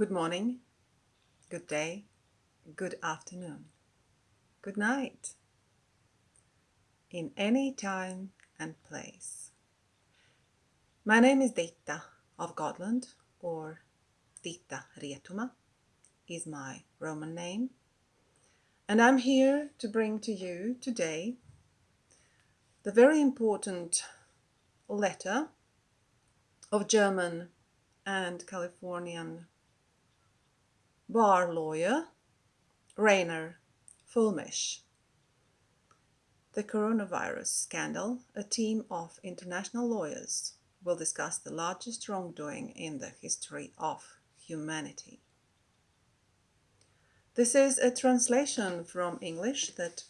Good morning, good day, good afternoon, good night, in any time and place. My name is Ditta of Gotland, or Ditta Rietuma is my Roman name, and I'm here to bring to you today the very important letter of German and Californian bar lawyer Reiner Fuellmich. The coronavirus scandal, a team of international lawyers will discuss the largest wrongdoing in the history of humanity. This is a translation from English that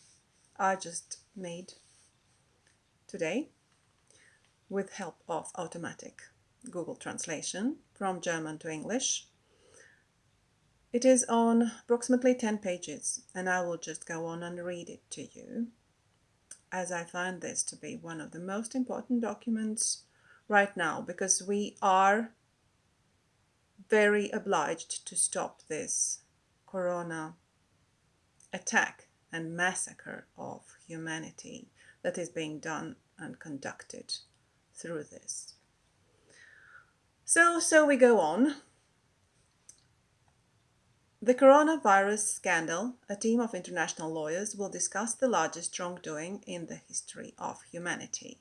I just made today with help of automatic Google translation from German to English. It is on approximately 10 pages and I will just go on and read it to you as I find this to be one of the most important documents right now because we are very obliged to stop this corona attack and massacre of humanity that is being done and conducted through this. So, so we go on. The coronavirus scandal, a team of international lawyers will discuss the largest wrongdoing in the history of humanity.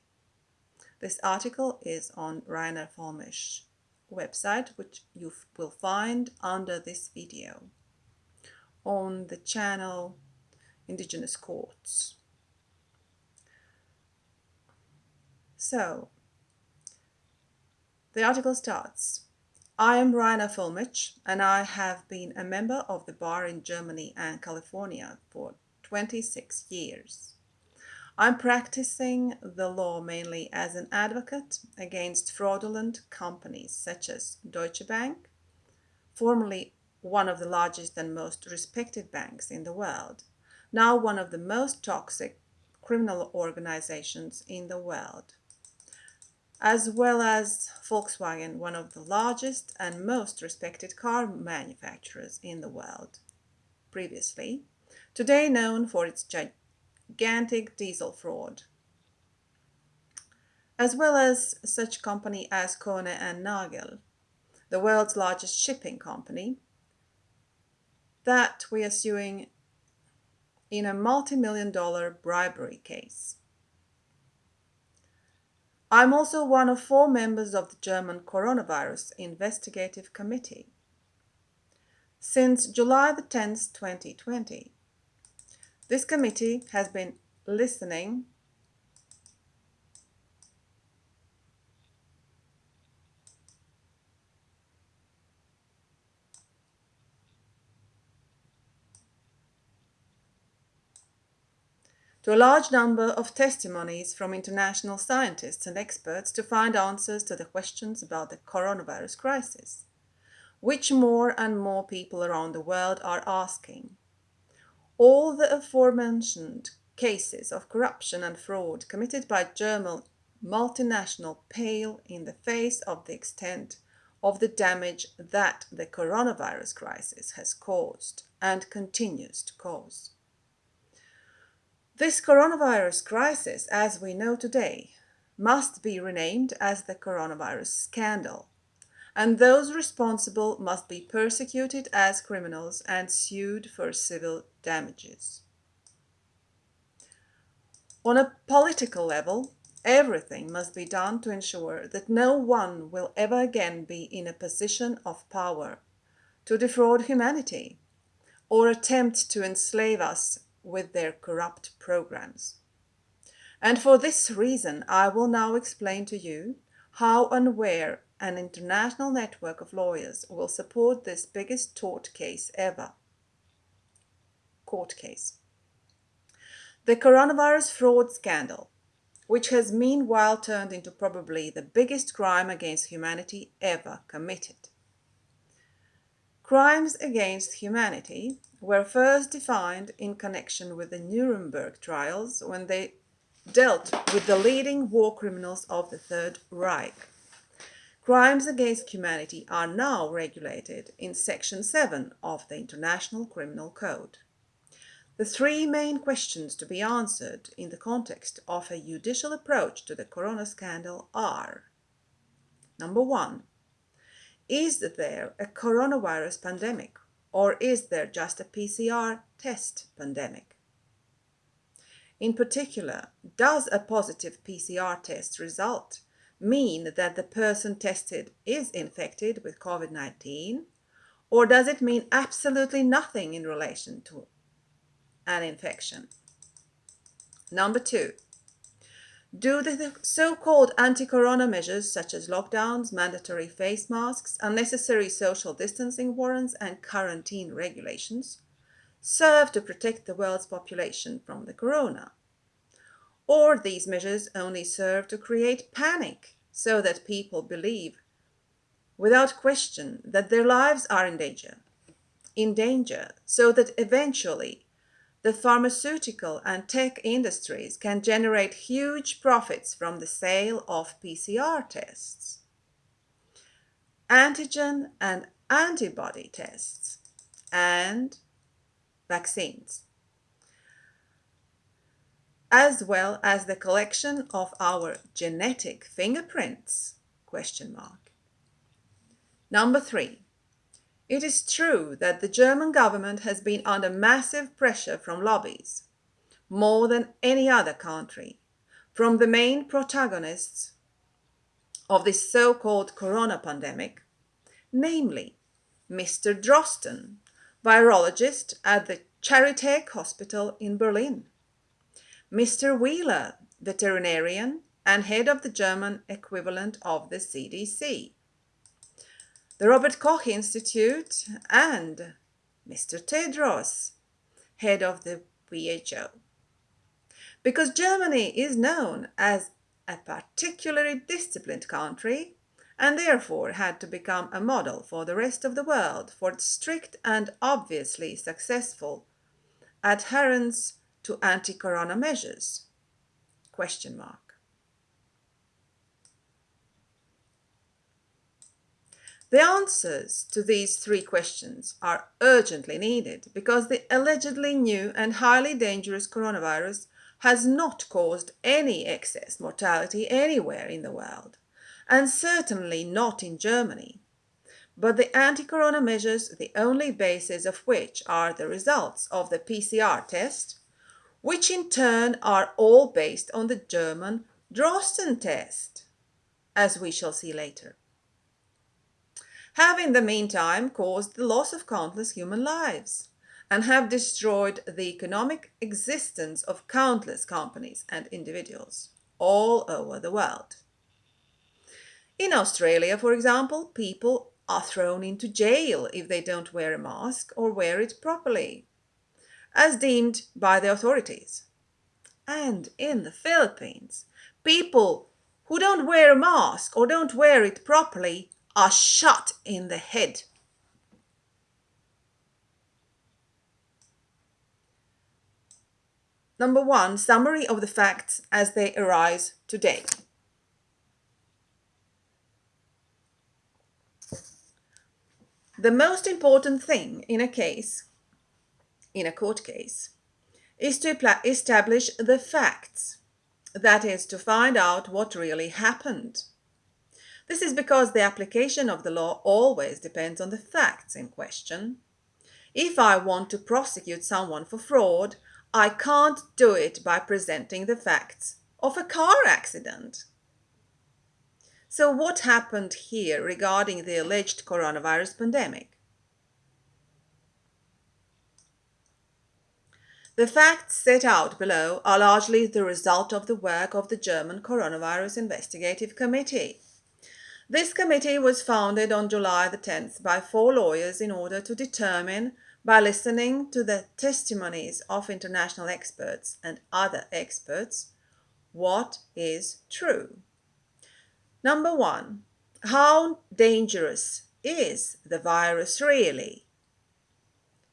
This article is on Reiner Fuellmich website, which you will find under this video on the channel Indigenous Courts. So, the article starts. I am Reiner Fuellmich and I have been a member of the bar in Germany and California for 26 years. I'm practicing the law mainly as an advocate against fraudulent companies such as Deutsche Bank, formerly one of the largest and most respected banks in the world, now one of the most toxic criminal organizations in the world as well as Volkswagen, one of the largest and most respected car manufacturers in the world. Previously, today known for its gigantic diesel fraud, as well as such company as Kuehne and Nagel, the world's largest shipping company, that we are suing in a multi-million dollar bribery case. I'm also one of four members of the German Coronavirus Investigative Committee. Since July the 10th, 2020, this committee has been listening to a large number of testimonies from international scientists and experts to find answers to the questions about the coronavirus crisis, which more and more people around the world are asking. All the aforementioned cases of corruption and fraud committed by German multinational pale in the face of the extent of the damage that the coronavirus crisis has caused and continues to cause. This coronavirus crisis, as we know today, must be renamed as the coronavirus scandal, and those responsible must be persecuted as criminals and sued for civil damages. On a political level, everything must be done to ensure that no one will ever again be in a position of power to defraud humanity or attempt to enslave us with their corrupt programs. And for this reason, I will now explain to you how and where an international network of lawyers will support this biggest tort case ever. Court case. The coronavirus fraud scandal, which has meanwhile turned into probably the biggest crime against humanity ever committed. Crimes against humanity were first defined in connection with the Nuremberg trials when they dealt with the leading war criminals of the Third Reich. crimes against humanity are now regulated in Section 7 of the International Criminal Code. The three main questions to be answered in the context of a judicial approach to the corona scandal are Number one, is there a coronavirus pandemic or is there just a PCR test pandemic? In particular, does a positive PCR test result mean that the person tested is infected with COVID 19? Or does it mean absolutely nothing in relation to an infection? Number two, do the so-called anti-corona measures such as lockdowns, mandatory face masks, unnecessary social distancing warrants and quarantine regulations serve to protect the world's population from the corona? Or these measures only serve to create panic so that people believe without question that their lives are in danger, in danger so that eventually the pharmaceutical and tech industries can generate huge profits from the sale of PCR tests, antigen and antibody tests, and vaccines, as well as the collection of our genetic fingerprints? Question mark. Number three, it is true that the German government has been under massive pressure from lobbies, more than any other country, from the main protagonists of this so-called corona pandemic, namely Mr. Drosten, virologist at the Charité Hospital in Berlin, Mr. Wieler, veterinarian and head of the German equivalent of the CDC, the Robert Koch Institute, and Mr. Tedros, head of the WHO. Because Germany is known as a particularly disciplined country and therefore had to become a model for the rest of the world for its strict and obviously successful adherence to anti-corona measures? Question mark. The answers to these three questions are urgently needed because the allegedly new and highly dangerous coronavirus has not caused any excess mortality anywhere in the world, and certainly not in Germany. But the anti-corona measures, the only basis of which are the results of the PCR test, which in turn are all based on the German Drosten test, as we shall see later have in the meantime caused the loss of countless human lives and have destroyed the economic existence of countless companies and individuals all over the world. In Australia, for example, people are thrown into jail if they don't wear a mask or wear it properly, as deemed by the authorities. And in the Philippines, people who don't wear a mask or don't wear it properly are shot in the head. Number one, summary of the facts as they arise today. The most important thing in a case, in a court case, is to establish the facts. That is, to find out what really happened. This is because the application of the law always depends on the facts in question. If I want to prosecute someone for fraud, I can't do it by presenting the facts of a car accident. So what happened here regarding the alleged coronavirus pandemic? The facts set out below are largely the result of the work of the German Coronavirus Investigative Committee. This committee was founded on July the 10th by four lawyers in order to determine, by listening to the testimonies of international experts and other experts, what is true. Number one, how dangerous is the virus really?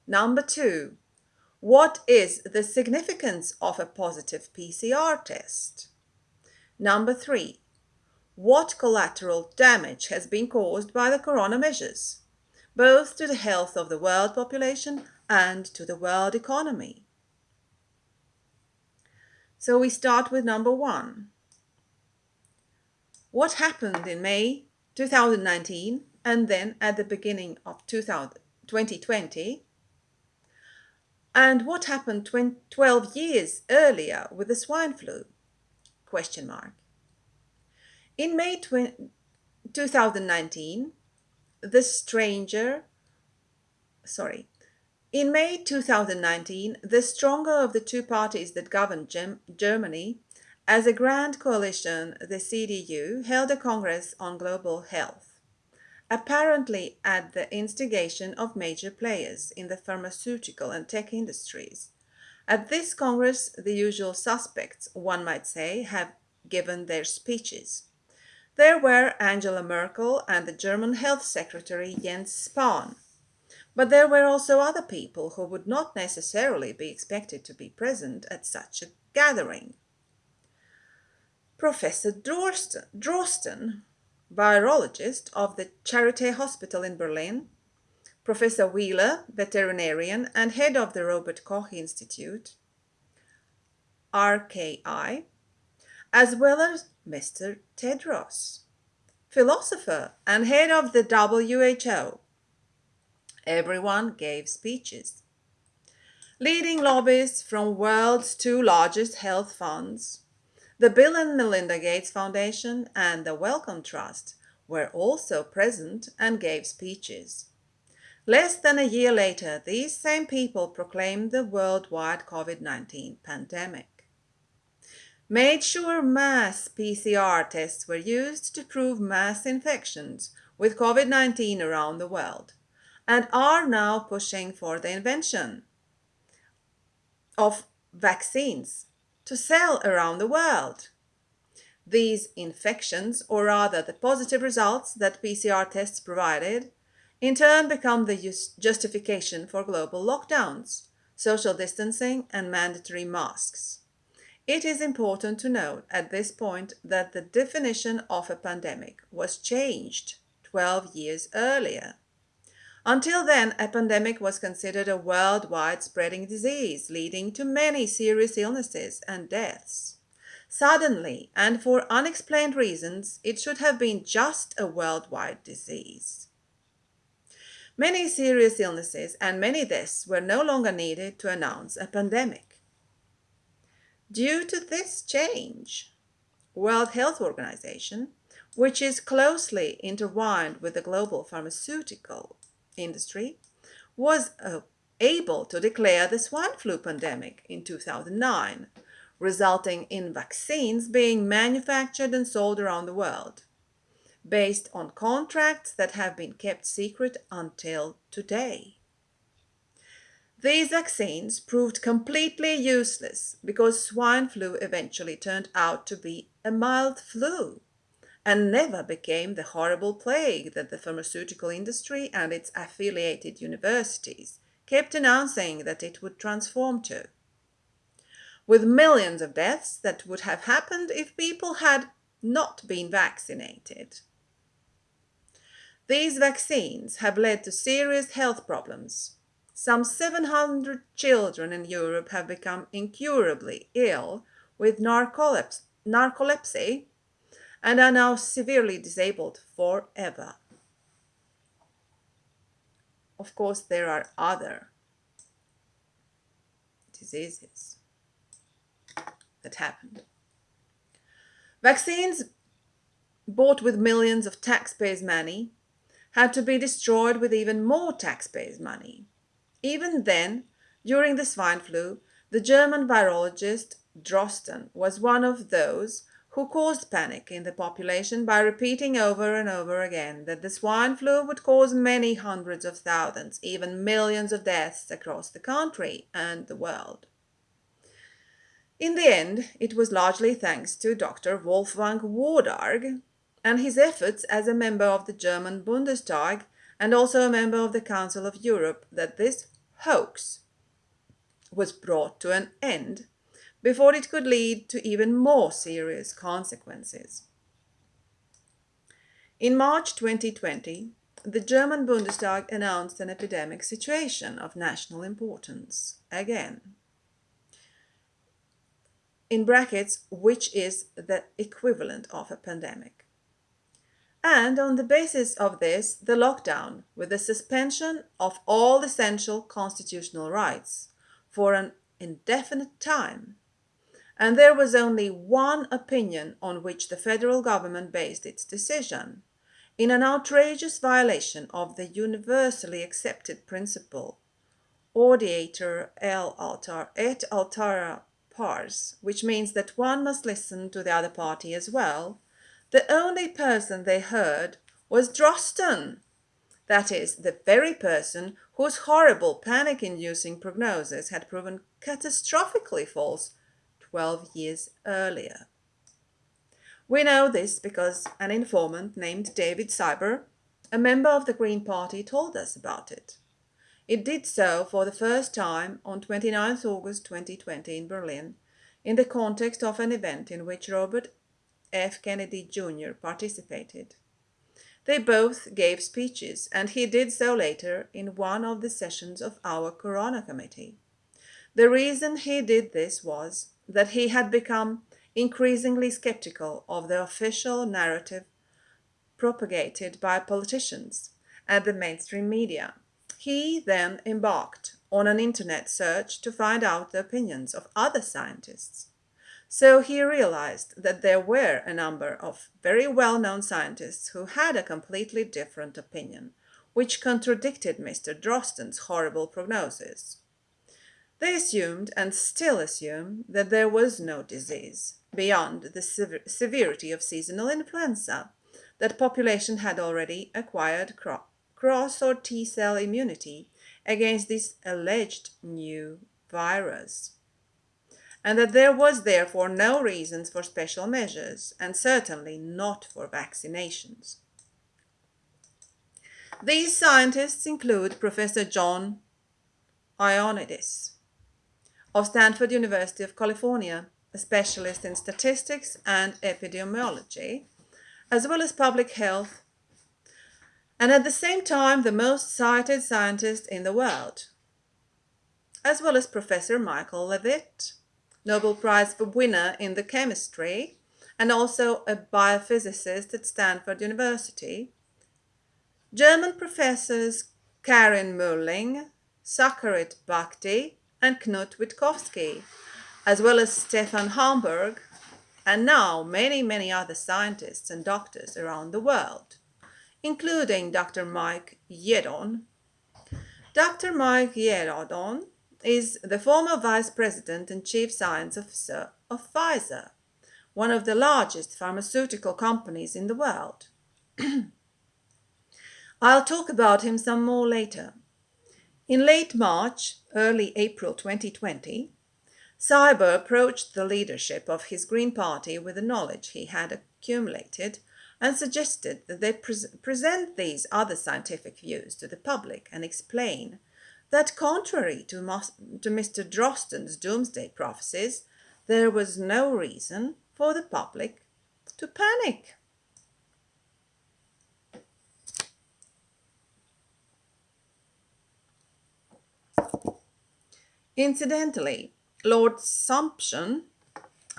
Number two, what is the significance of a positive PCR test? Number three, what collateral damage has been caused by the corona measures, both to the health of the world population and to the world economy. So we start with number one. What happened in May 2019 and then at the beginning of 2020? And what happened 12 years earlier with the swine flu? Question mark. In May 2019, the stranger, sorry, in May 2019, the stronger of the two parties that govern Gem Germany, as a grand coalition, the CDU, held a congress on global health, apparently at the instigation of major players in the pharmaceutical and tech industries. At this congress, the usual suspects, one might say, have given their speeches. There were Angela Merkel and the German Health Secretary Jens Spahn, but there were also other people who would not necessarily be expected to be present at such a gathering. Professor Drosten, Drosten virologist of the Charité Hospital in Berlin, Professor Wieler, veterinarian and head of the Robert Koch Institute, RKI, as well as Mr. Tedros, philosopher and head of the WHO, Everyone gave speeches. Leading lobbyists from world's two largest health funds, the Bill and Melinda Gates Foundation and the Wellcome Trust were also present and gave speeches. Less than a year later, these same people proclaimed the worldwide COVID-19 pandemic. Made sure mass PCR tests were used to prove mass infections with COVID-19 around the world and are now pushing for the invention of vaccines to sell around the world. These infections, or rather the positive results that PCR tests provided, in turn become the justification for global lockdowns, social distancing and mandatory masks. It is important to note at this point that the definition of a pandemic was changed 12 years earlier. Until then, a pandemic was considered a worldwide spreading disease, leading to many serious illnesses and deaths. Suddenly, and for unexplained reasons, it should have been just a worldwide disease. Many serious illnesses and many deaths were no longer needed to announce a pandemic. Due to this change, World Health Organization, which is closely intertwined with the global pharmaceutical industry was uh, able to declare the swine flu pandemic in 2009, resulting in vaccines being manufactured and sold around the world, based on contracts that have been kept secret until today. These vaccines proved completely useless because swine flu eventually turned out to be a mild flu and never became the horrible plague that the pharmaceutical industry and its affiliated universities kept announcing that it would transform to. With millions of deaths that would have happened if people had not been vaccinated. These vaccines have led to serious health problems. Some 700 children in Europe have become incurably ill with narcolepsy and are now severely disabled forever. Of course, there are other diseases that happened. Vaccines bought with millions of taxpayers' money had to be destroyed with even more taxpayers' money. Even then, during the swine flu, the German virologist Drosten was one of those who caused panic in the population by repeating over and over again that the swine flu would cause many hundreds of thousands, even millions of deaths across the country and the world. In the end, it was largely thanks to Dr. Wolfgang Wodarg and his efforts as a member of the German Bundestag and also a member of the Council of Europe that this hoax was brought to an end before it could lead to even more serious consequences. In March 2020, the German Bundestag announced an epidemic situation of national importance again. In brackets, which is the equivalent of a pandemic. And on the basis of this, the lockdown, with the suspension of all essential constitutional rights for an indefinite time. And there was only one opinion on which the federal government based its decision, in an outrageous violation of the universally accepted principle audiatur el altar et altera pars, which means that one must listen to the other party as well, the only person they heard was Drosten, that is, the very person whose horrible panic-inducing prognosis had proven catastrophically false 12 years earlier. We know this because an informant named David Siber, a member of the Green Party, told us about it. It did so for the first time on 29 August 2020 in Berlin, in the context of an event in which Robert F. Kennedy Jr. participated. They both gave speeches, and he did so later in one of the sessions of our Corona Committee. The reason he did this was that he had become increasingly skeptical of the official narrative propagated by politicians and the mainstream media. He then embarked on an internet search to find out the opinions of other scientists. So he realized that there were a number of very well-known scientists who had a completely different opinion, which contradicted Mr. Drosten's horrible prognosis. They assumed, and still assume, that there was no disease, beyond the sever severity of seasonal influenza, that population had already acquired cro cross or T-cell immunity against this alleged new virus, and that there was therefore no reasons for special measures, and certainly not for vaccinations. These scientists include Professor John Ioannidis of Stanford University of California, a specialist in statistics and epidemiology, as well as public health, and at the same time the most cited scientist in the world, as well as Professor Michael Levitt, Nobel Prize for winner in the chemistry, and also a biophysicist at Stanford University, German professors Karin Mölling, Sucharit Bhakdi, and Knut Witkowski, as well as Stefan Homburg, and now many, many other scientists and doctors around the world, including Dr. Mike Yeadon. Dr. Mike Yeadon is the former vice president and chief science officer of Pfizer, one of the largest pharmaceutical companies in the world. I'll talk about him some more later. In late March, early April 2020, Siber approached the leadership of his Green Party with the knowledge he had accumulated and suggested that they pre present these other scientific views to the public and explain that contrary to, to Mr. Drosten's doomsday prophecies, there was no reason for the public to panic. Incidentally, Lord Sumption,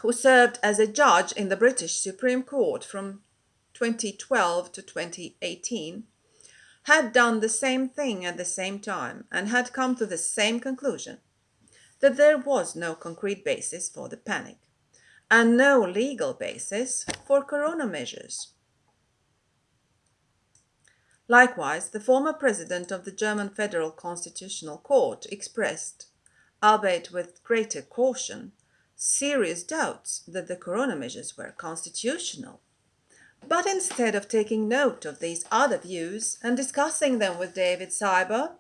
who served as a judge in the British Supreme Court from 2012 to 2018, had done the same thing at the same time and had come to the same conclusion that there was no concrete basis for the panic and no legal basis for corona measures. Likewise, the former president of the German Federal Constitutional Court expressed albeit with greater caution, serious doubts that the corona measures were constitutional. But instead of taking note of these other views and discussing them with David Siber,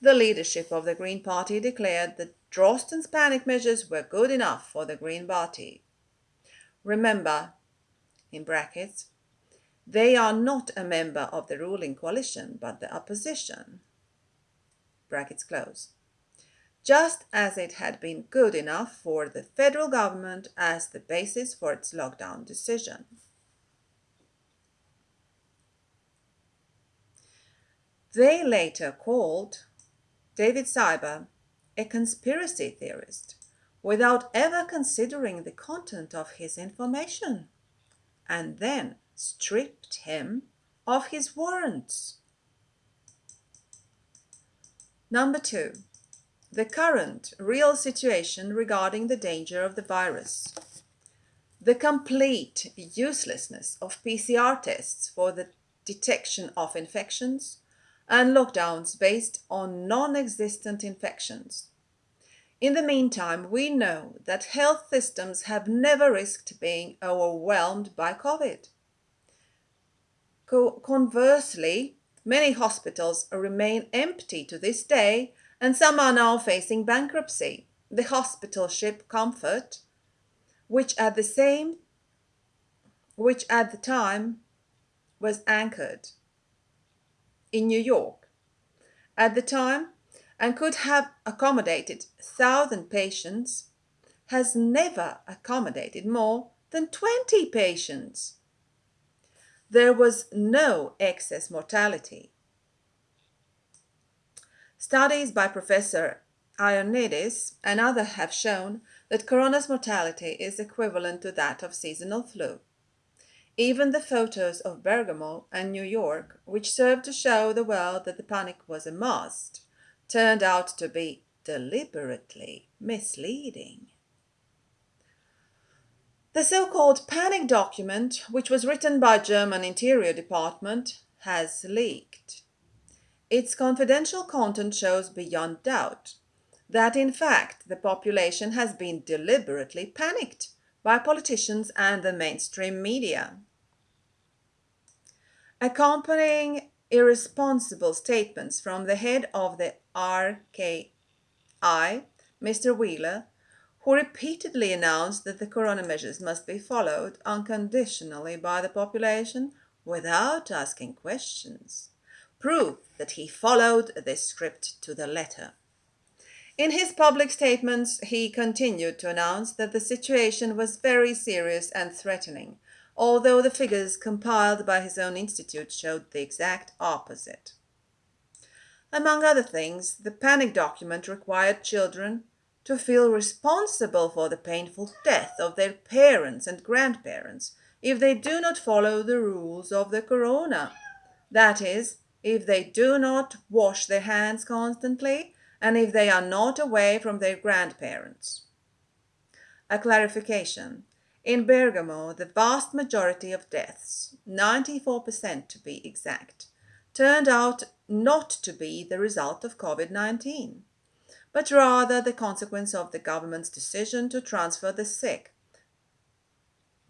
the leadership of the Green Party declared that Drosten's panic measures were good enough for the Green Party. Remember, in brackets, they are not a member of the ruling coalition, but the opposition. Brackets close just as it had been good enough for the federal government as the basis for its lockdown decision. They later called David Siber a conspiracy theorist without ever considering the content of his information, and then stripped him of his warrants. Number two, the current real situation regarding the danger of the virus. The complete uselessness of PCR tests for the detection of infections and lockdowns based on non existent infections. In the meantime, we know that health systems have never risked being overwhelmed by COVID. Co- conversely, many hospitals remain empty to this day, and some are now facing bankruptcy. The hospital ship Comfort, which at the same which at the time was anchored in New York at the time and could have accommodated 1,000 patients, has never accommodated more than 20 patients. There was no excess mortality. Studies by Professor Ioannidis and others have shown that corona's mortality is equivalent to that of seasonal flu. Even the photos of Bergamo and New York, which served to show the world that the panic was a must, turned out to be deliberately misleading. The so-called panic document, which was written by German Interior Department, has leaked. Its confidential content shows beyond doubt that in fact the population has been deliberately panicked by politicians and the mainstream media. Accompanying irresponsible statements from the head of the RKI, Mr. Wieler, who repeatedly announced that the corona measures must be followed unconditionally by the population without asking questions, prove that he followed the script to the letter. In his public statements, he continued to announce that the situation was very serious and threatening, although the figures compiled by his own institute showed the exact opposite. Among other things, the panic document required children to feel responsible for the painful death of their parents and grandparents if they do not follow the rules of the corona. That is, if they do not wash their hands constantly and if they are not away from their grandparents. A clarification. In Bergamo, the vast majority of deaths, 94% to be exact, turned out not to be the result of COVID 19, but rather the consequence of the government's decision to transfer the sick.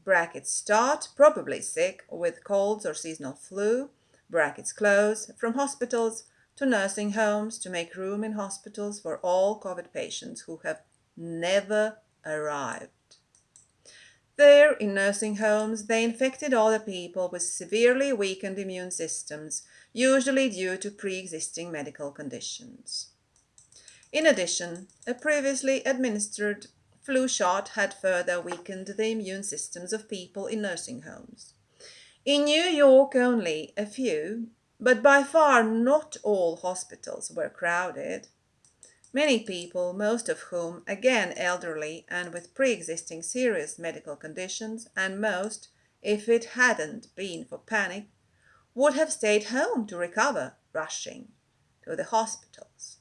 Brackets start, probably sick, with colds or seasonal flu, brackets close, from hospitals to nursing homes to make room in hospitals for all COVID patients who have never arrived. There, in nursing homes, they infected other people with severely weakened immune systems, usually due to pre existing medical conditions. In addition, a previously administered flu shot had further weakened the immune systems of people in nursing homes. In New York, only a few, but by far not all hospitals were crowded. Many people, most of whom again elderly and with pre existing serious medical conditions, and most, if it hadn't been for panic, would have stayed home to recover, rushing to the hospitals.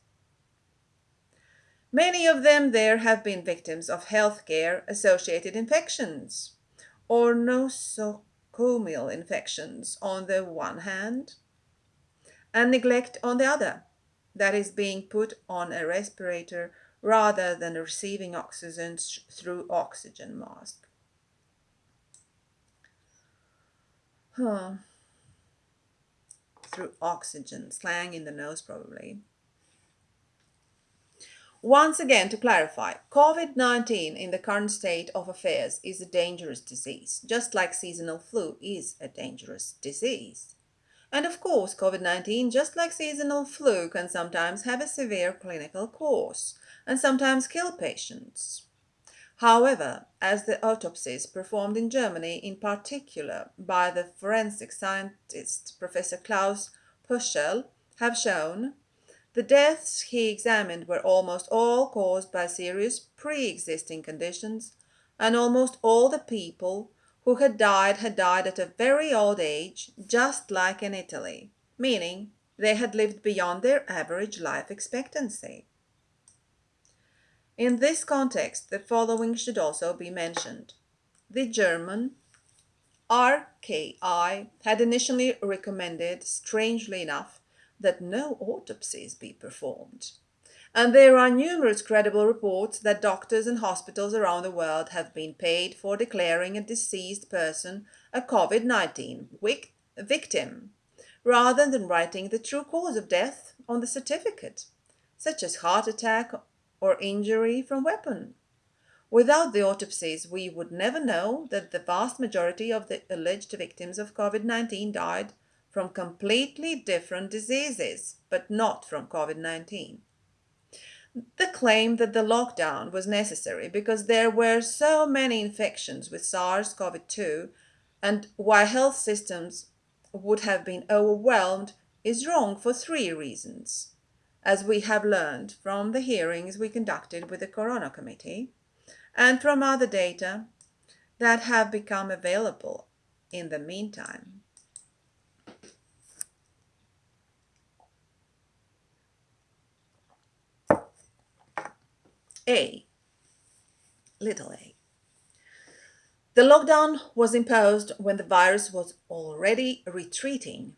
Many of them there have been victims of healthcare associated infections or nosocomial infections on the one hand and neglect on the other, that is being put on a respirator rather than receiving oxygen through oxygen mask. Huh. Through oxygen, slang in the nose probably. Once again, to clarify, COVID 19 in the current state of affairs is a dangerous disease, just like seasonal flu is a dangerous disease. And of course, COVID 19, just like seasonal flu, can sometimes have a severe clinical course and sometimes kill patients. However, as the autopsies performed in Germany, in particular by the forensic scientist Professor Klaus Puschel, have shown the deaths he examined were almost all caused by serious pre-existing conditions, and almost all the people who had died had died at a very old age, just like in Italy, meaning they had lived beyond their average life expectancy. In this context, the following should also be mentioned. The German RKI had initially recommended, strangely enough, that no autopsies be performed. And there are numerous credible reports that doctors and hospitals around the world have been paid for declaring a deceased person a COVID 19 victim, rather than writing the true cause of death on the certificate, such as heart attack or injury from weapon. Without the autopsies, we would never know that the vast majority of the alleged victims of COVID 19 died from completely different diseases, but not from COVID 19. The claim that the lockdown was necessary because there were so many infections with SARS CoV 2 and why health systems would have been overwhelmed is wrong for three reasons, as we have learned from the hearings we conducted with the Corona Committee and from other data that have become available in the meantime. A. Little a. The lockdown was imposed when the virus was already retreating.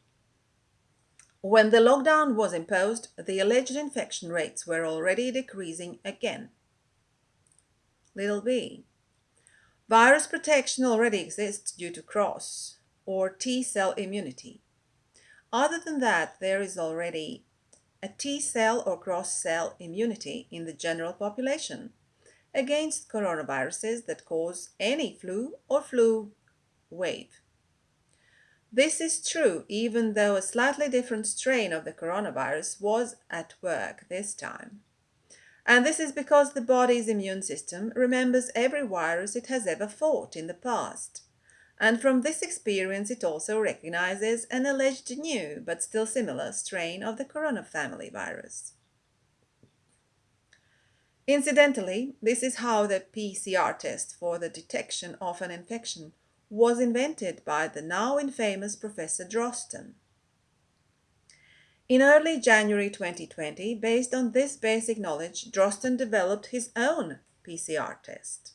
When the lockdown was imposed, the alleged infection rates were already decreasing again. Little b. Virus protection already exists due to cross or T cell immunity. Other than that, there is already a T cell or cross cell immunity in the general population against coronaviruses that cause any flu or flu wave. This is true even though a slightly different strain of the coronavirus was at work this time. And this is because the body's immune system remembers every virus it has ever fought in the past and from this experience it also recognizes an alleged new but still similar strain of the corona family virus. Incidentally, this is how the PCR test for the detection of an infection was invented by the now infamous Professor Drosten. In early January 2020, based on this basic knowledge, Drosten developed his own PCR test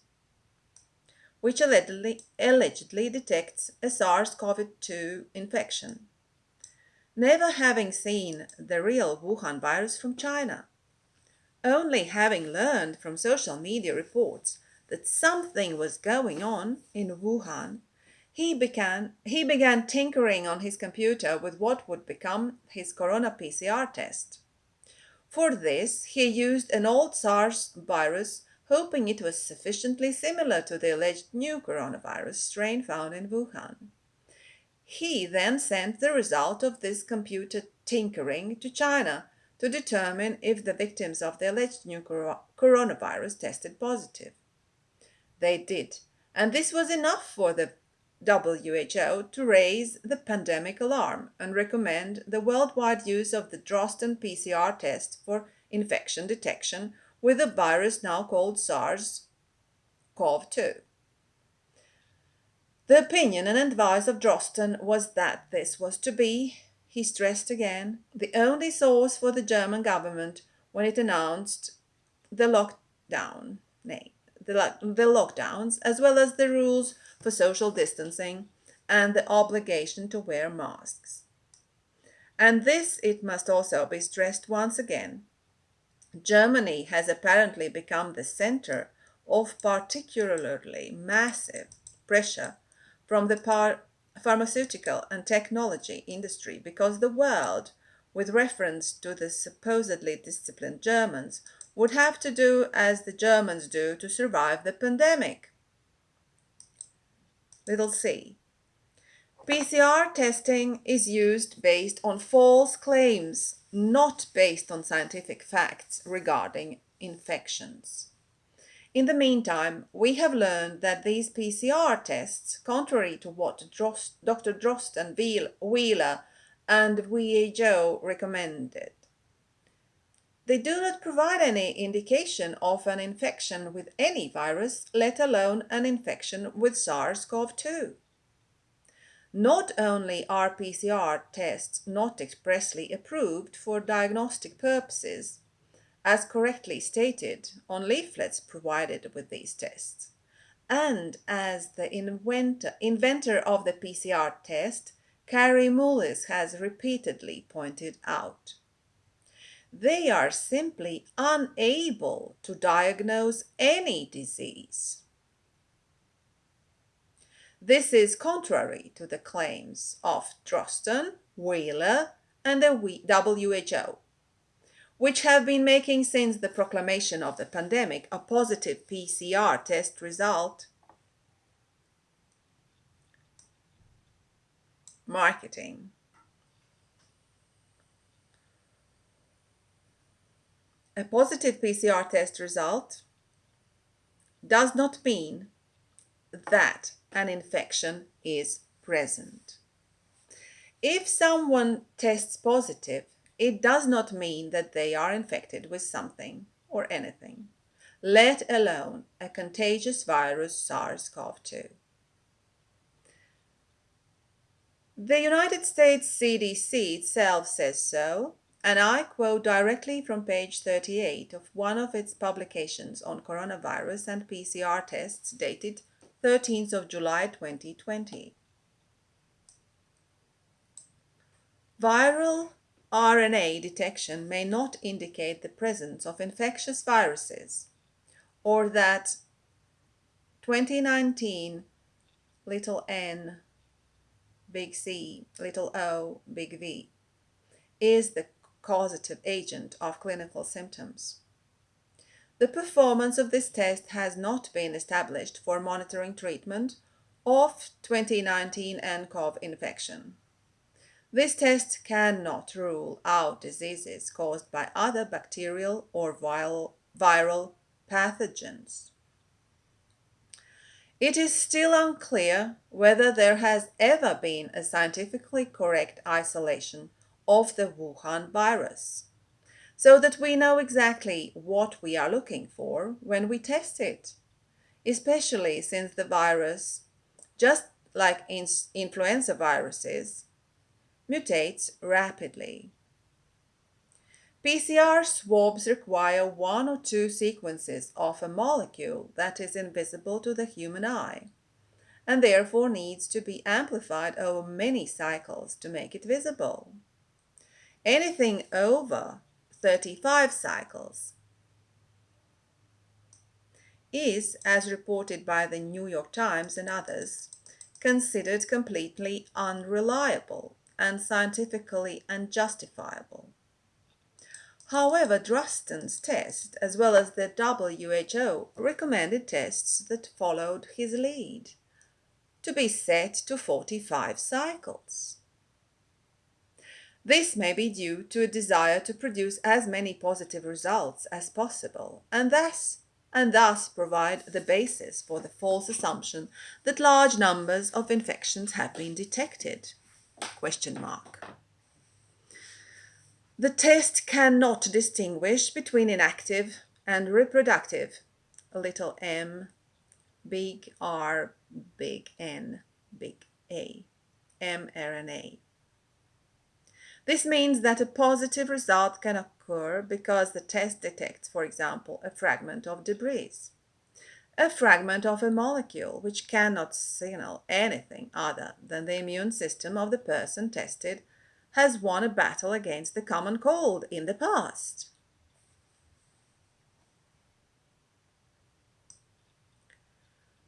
which allegedly, allegedly detects a SARS-CoV-2 infection, never having seen the real Wuhan virus from China. Only having learned from social media reports that something was going on in Wuhan, he began, he began tinkering on his computer with what would become his corona PCR test. For this, he used an old SARS virus hoping it was sufficiently similar to the alleged new coronavirus strain found in Wuhan. He then sent the result of this computer tinkering to China to determine if the victims of the alleged new coronavirus tested positive. They did, and this was enough for the WHO to raise the pandemic alarm and recommend the worldwide use of the Drosten PCR test for infection detection with a virus now called SARS-CoV-2. The opinion and advice of Drosten was that this was to be, he stressed again, the only source for the German government when it announced the lockdown, nay, the, the lockdowns, as well as the rules for social distancing and the obligation to wear masks. And this, it must also be stressed once again, Germany has apparently become the center of particularly massive pressure from the pharmaceutical and technology industry because the world, with reference to the supposedly disciplined Germans, would have to do as the Germans do to survive the pandemic. Little c. PCR testing is used based on false claims not based on scientific facts regarding infections. In the meantime, we have learned that these PCR tests, contrary to what Drost, Dr. Drost and Wieler and WHO recommended. They do not provide any indication of an infection with any virus, let alone an infection with SARS CoV 2. Not only are PCR tests not expressly approved for diagnostic purposes, as correctly stated on leaflets provided with these tests, and as the inventor, inventor of the PCR test, Kary Mullis, has repeatedly pointed out. They are simply unable to diagnose any disease. This is contrary to the claims of Drosten, Wieler, and the WHO, which have been making since the proclamation of the pandemic a positive PCR test result marketing. A positive PCR test result does not mean that an infection is present. If someone tests positive, it does not mean that they are infected with something or anything, let alone a contagious virus SARS-CoV-2. The United States CDC itself says so, and I quote directly from page 38 of one of its publications on coronavirus and PCR tests dated 13th of July 2020. Viral RNA detection may not indicate the presence of infectious viruses or that 2019 little n big C little o big V is the causative agent of clinical symptoms. The performance of this test has not been established for monitoring treatment of 2019 nCoV infection. This test cannot rule out diseases caused by other bacterial or viral, pathogens. It is still unclear whether there has ever been a scientifically correct isolation of the Wuhan virus so that we know exactly what we are looking for when we test it, especially since the virus, just like in influenza viruses, mutates rapidly. PCR swabs require one or two sequences of a molecule that is invisible to the human eye and therefore needs to be amplified over many cycles to make it visible. Anything over 35 cycles is, as reported by the New York Times and others, considered completely unreliable and scientifically unjustifiable. However, Drosten's test, as well as the WHO, recommended tests that followed his lead to be set to 45 cycles. This may be due to a desire to produce as many positive results as possible and thus and thus provide the basis for the false assumption that large numbers of infections have been detected. Question mark. The test cannot distinguish between inactive and reproductive, little m, big R, big N, big A, mRNA. This means that a positive result can occur because the test detects, for example, a fragment of debris, a fragment of a molecule which cannot signal anything other than the immune system of the person tested has won a battle against the common cold in the past.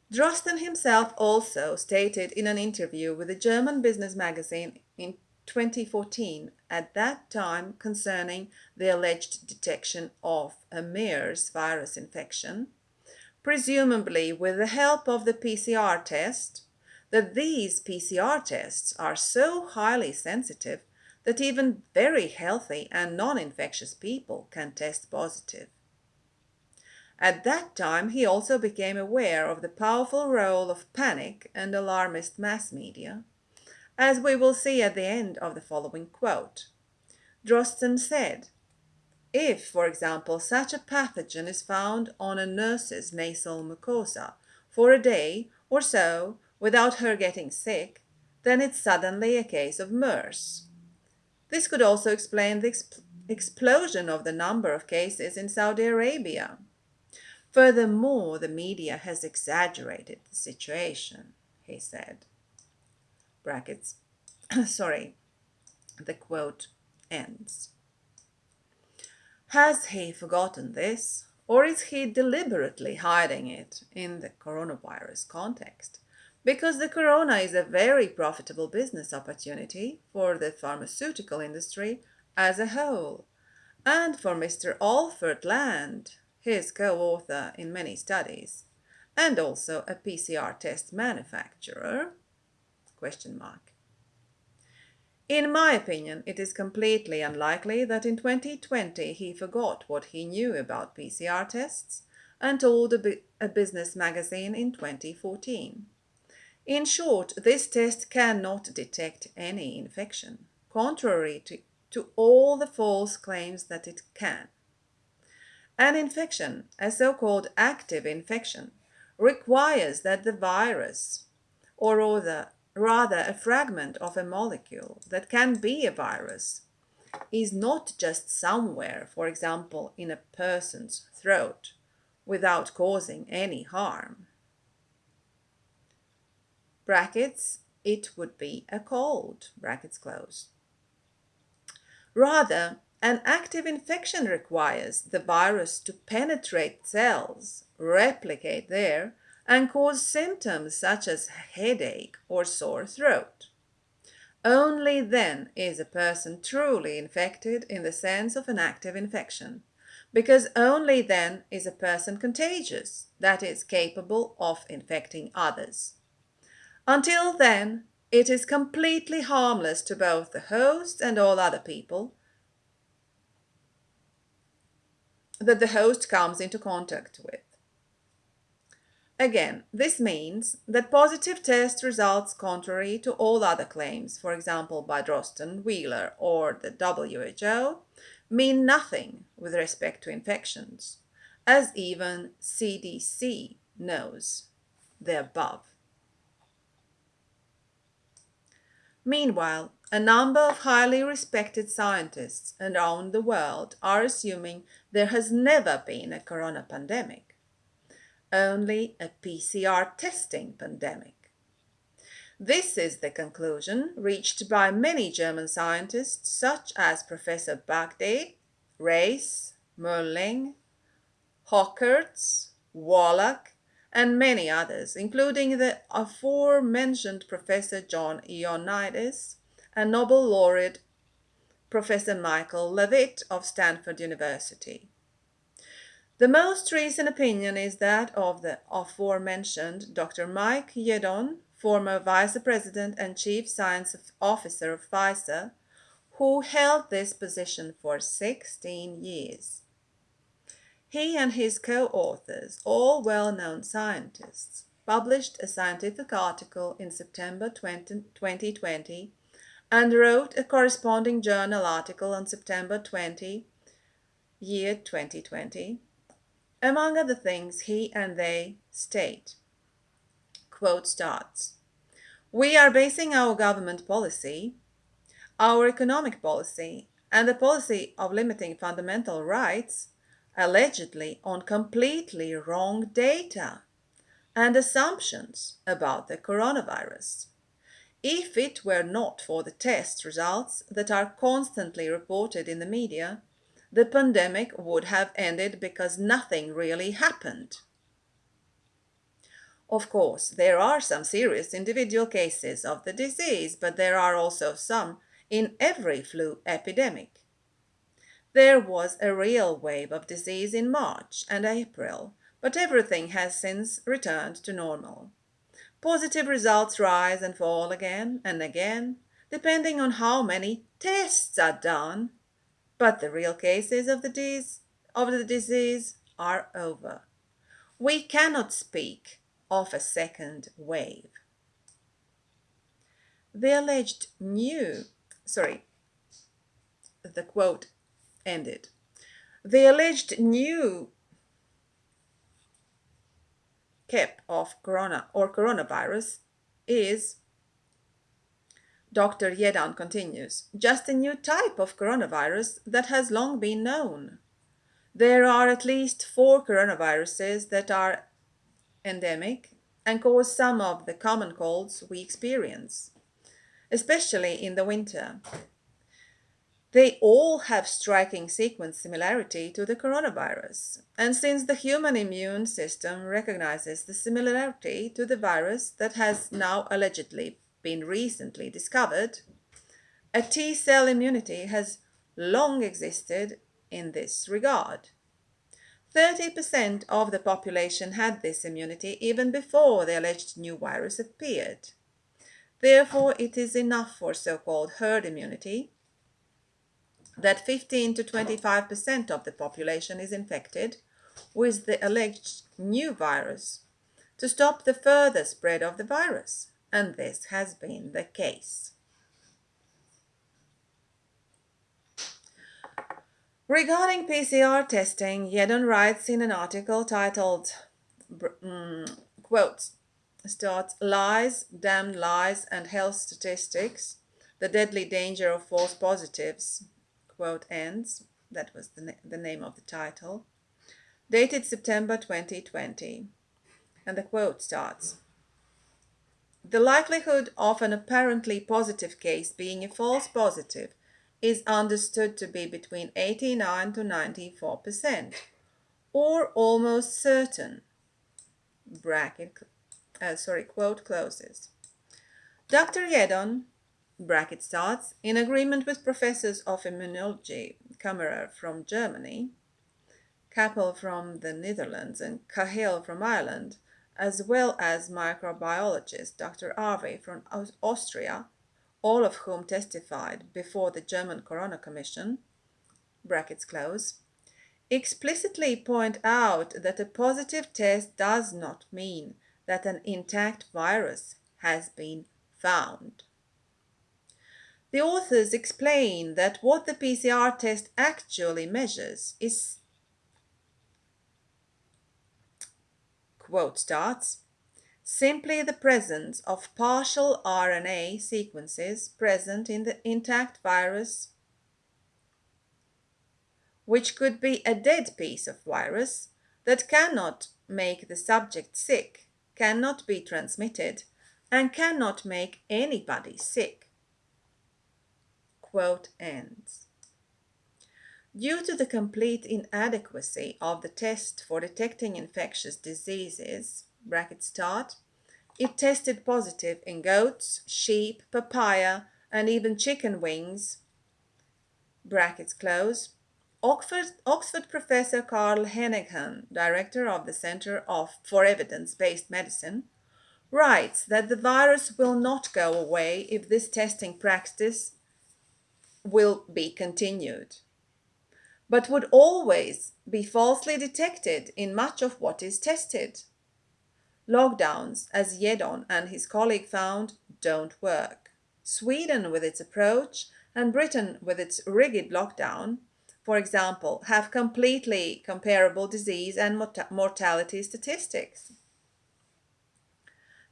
Drosten himself also stated in an interview with a German business magazine in 2014 at that time concerning the alleged detection of a MERS virus infection, presumably with the help of the PCR test, that these PCR tests are so highly sensitive that even very healthy and non-infectious people can test positive. At that time, he also became aware of the powerful role of panic and alarmist mass media, as we will see at the end of the following quote. Drosten said, if, for example, such a pathogen is found on a nurse's nasal mucosa for a day or so without her getting sick, then it's suddenly a case of MERS. This could also explain the exp explosion of the number of cases in Saudi Arabia. Furthermore, the media has exaggerated the situation, he said. Brackets. Sorry, the quote ends. Has he forgotten this, or is he deliberately hiding it in the coronavirus context? Because the corona is a very profitable business opportunity for the pharmaceutical industry as a whole, and for Mr. Olfert Landt, his co-author in many studies, and also a PCR test manufacturer? Question mark. In my opinion, it is completely unlikely that in 2020 he forgot what he knew about PCR tests and told a, bu a business magazine in 2014. In short, this test cannot detect any infection, contrary to, to all the false claims that it can. An infection, a so-called active infection, requires that the virus, or rather rather a fragment of a molecule that can be a virus, is not just somewhere, for example, in a person's throat, without causing any harm. Brackets, it would be a cold, brackets close. Rather, an active infection requires the virus to penetrate cells, replicate there, and cause symptoms such as headache or sore throat. Only then is a person truly infected in the sense of an active infection, because only then is a person contagious, that is, capable of infecting others. Until then, it is completely harmless to both the host and all other people that the host comes into contact with. Again, this means that positive test results contrary to all other claims, for example by Drosten, Wieler or the WHO, mean nothing with respect to infections, as even CDC knows the above. Meanwhile, a number of highly respected scientists around the world are assuming there has never been a corona pandemic only a PCR testing pandemic. This is the conclusion reached by many German scientists such as Professor Bhakdi, Reiss, Mölling, Hockertz, Walach, and many others, including the aforementioned Professor John Ioannidis and Nobel laureate Professor Michael Levitt of Stanford University. The most recent opinion is that of the aforementioned Dr. Mike Yeadon, former Vice President and Chief Science Officer of Pfizer, who held this position for 16 years. He and his co-authors, all well-known scientists, published a scientific article in September 20, 2020 and wrote a corresponding journal article on September 20, year 2020, among other things, he and they state, quote starts, We are basing our government policy, our economic policy, and the policy of limiting fundamental rights allegedly on completely wrong data and assumptions about the coronavirus. If it were not for the test results that are constantly reported in the media, the pandemic would have ended because nothing really happened. Of course, there are some serious individual cases of the disease, but there are also some in every flu epidemic. There was a real wave of disease in March and April, but everything has since returned to normal. Positive results rise and fall again and again, depending on how many tests are done but the real cases of the, disease, of the disease are over. We cannot speak of a second wave. the alleged new, sorry, the quote ended. The alleged new cap of corona or coronavirus is Dr. Yeadon continues, just a new type of coronavirus that has long been known. There are at least four coronaviruses that are endemic and cause some of the common colds we experience, especially in the winter. They all have striking sequence similarity to the coronavirus, and since the human immune system recognizes the similarity to the virus that has now allegedly been recently discovered, a T cell immunity has long existed in this regard. 30% of the population had this immunity even before the alleged new virus appeared. Therefore, it is enough for so called herd immunity that 15 to 25% of the population is infected with the alleged new virus to stop the further spread of the virus, and this has been the case. Regarding PCR testing, Yeadon writes in an article titled, um, quote, starts Lies, Damned Lies and Health Statistics, The Deadly Danger of False Positives, quote ends, that was the, na the name of the title, dated September 2020. And the quote starts The likelihood of an apparently positive case being a false positive is understood to be between 89 to 94%, or almost certain. Bracket, uh, sorry, quote closes. Dr. Yeadon bracket starts, in agreement with professors of immunology, Kammerer from Germany, Kappel from the Netherlands, and Cahill from Ireland, as well as microbiologist Dr. Arvay from Austria, all of whom testified before the German Corona Commission, brackets close, explicitly point out that a positive test does not mean that an intact virus has been found. The authors explain that what the PCR test actually measures is quote starts simply the presence of partial RNA sequences present in the intact virus which could be a dead piece of virus that cannot make the subject sick, cannot be transmitted, and cannot make anybody sick quote ends. Due to the complete inadequacy of the test for detecting infectious diseases, bracket start, it tested positive in goats, sheep, papaya, and even chicken wings, brackets close. Oxford, Oxford professor Carl Heneghan, director of the Center of, for Evidence-Based Medicine, writes that the virus will not go away if this testing practice will be continued, but would always be falsely detected in much of what is tested. Lockdowns, as Yeadon and his colleague found, don't work. Sweden with its approach and Britain with its rigid lockdown, for example, have completely comparable disease and mortality statistics.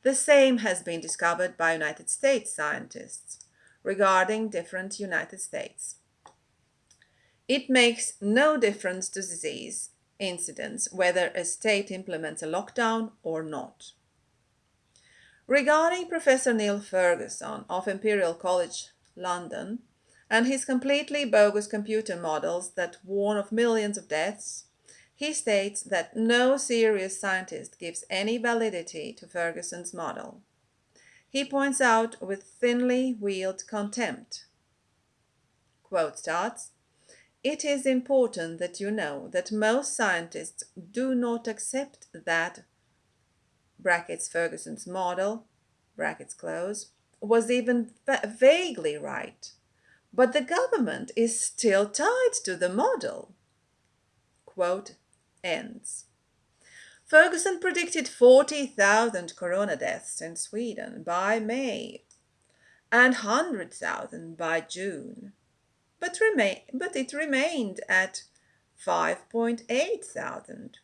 The same has been discovered by United States scientists regarding different United States. It makes no difference to disease incidence whether a state implements a lockdown or not. Regarding Professor Neil Ferguson of Imperial College London and his completely bogus computer models that warn of millions of deaths, he states that no serious scientist gives any validity to Ferguson's model he points out with thinly veiled contempt. Quote starts, It is important that you know that most scientists do not accept that brackets Ferguson's model brackets close was even vaguely right. But the government is still tied to the model. Quote ends. Ferguson predicted 40,000 corona deaths in Sweden by May. and 100,000 by June, but, remain, but it remained at 5.8 thousand,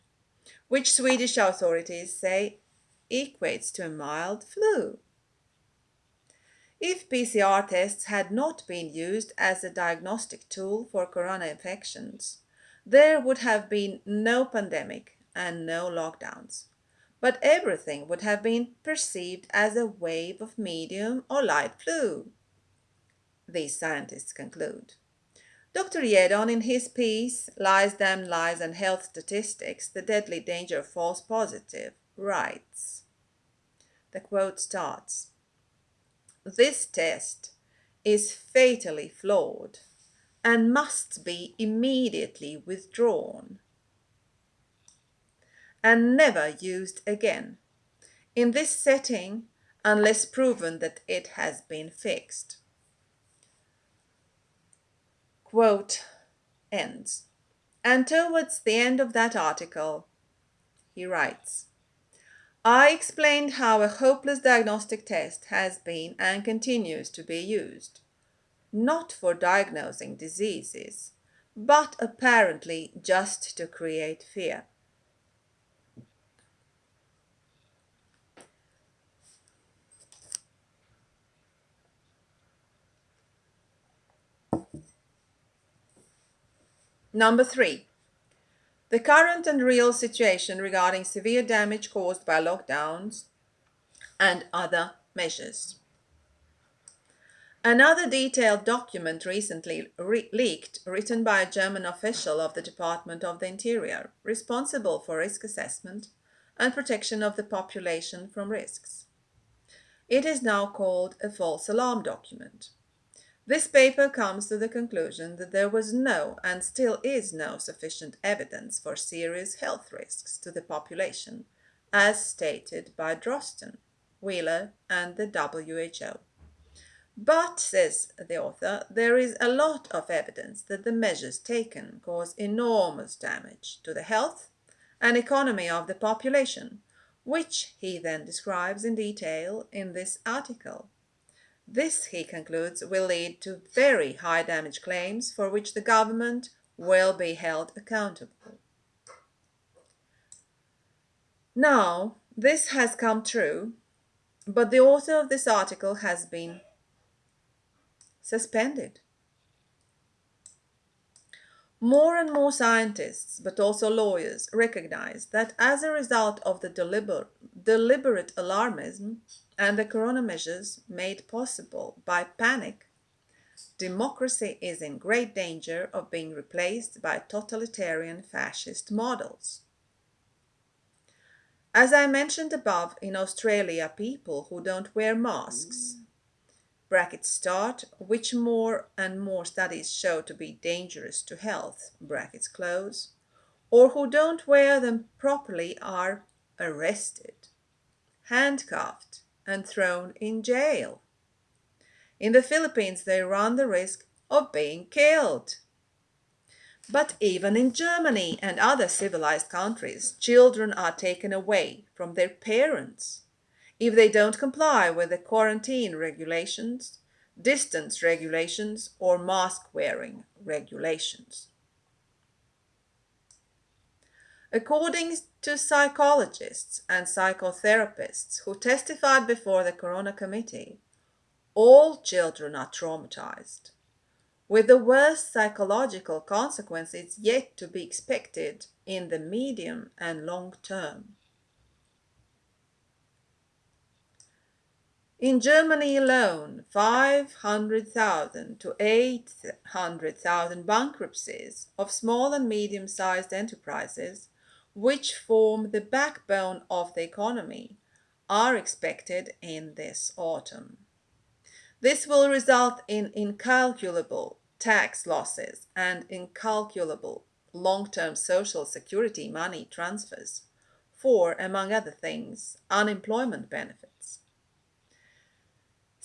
which Swedish authorities say equates to a mild flu. If PCR tests had not been used as a diagnostic tool for corona infections, there would have been no pandemic and no lockdowns, but everything would have been perceived as a wave of medium or light flu. These scientists conclude. Dr. Yeadon, in his piece, Lies, Damn Lies and Health Statistics, The Deadly Danger of False Positive, writes, the quote starts, This test is fatally flawed and must be immediately withdrawn and never used again in this setting unless proven that it has been fixed. Quote ends. And towards the end of that article, he writes I explained how a hopeless diagnostic test has been and continues to be used, not for diagnosing diseases, but apparently just to create fear. Number three, the current and real situation regarding severe damage caused by lockdowns and other measures. Another detailed document recently re leaked, written by a German official of the Department of the Interior, responsible for risk assessment and protection of the population from risks. It is now called a false alarm document. This paper comes to the conclusion that there was no and still is no sufficient evidence for serious health risks to the population, as stated by Drosten, Wieler, and the WHO. But, says the author, there is a lot of evidence that the measures taken cause enormous damage to the health and economy of the population, which he then describes in detail in this article. This, he concludes, will lead to very high damage claims for which the government will be held accountable. Now, this has come true, but the author of this article has been suspended. More and more scientists, but also lawyers, recognize that as a result of the deliberate, deliberate alarmism and the corona measures made possible by panic, democracy is in great danger of being replaced by totalitarian fascist models. As I mentioned above, in Australia, people who don't wear masks. Brackets start, which more and more studies show to be dangerous to health, brackets close, or who don't wear them properly are arrested, handcuffed, and thrown in jail. In the Philippines, they run the risk of being killed. But even in Germany and other civilized countries, children are taken away from their parents if they don't comply with the quarantine regulations, distance regulations, or mask wearing regulations. According to psychologists and psychotherapists who testified before the Corona Committee, all children are traumatized, with the worst psychological consequences yet to be expected in the medium and long term. In Germany alone, 500,000 to 800,000 bankruptcies of small and medium-sized enterprises, which form the backbone of the economy, are expected in this autumn. This will result in incalculable tax losses and incalculable long-term social security money transfers for, among other things, unemployment benefits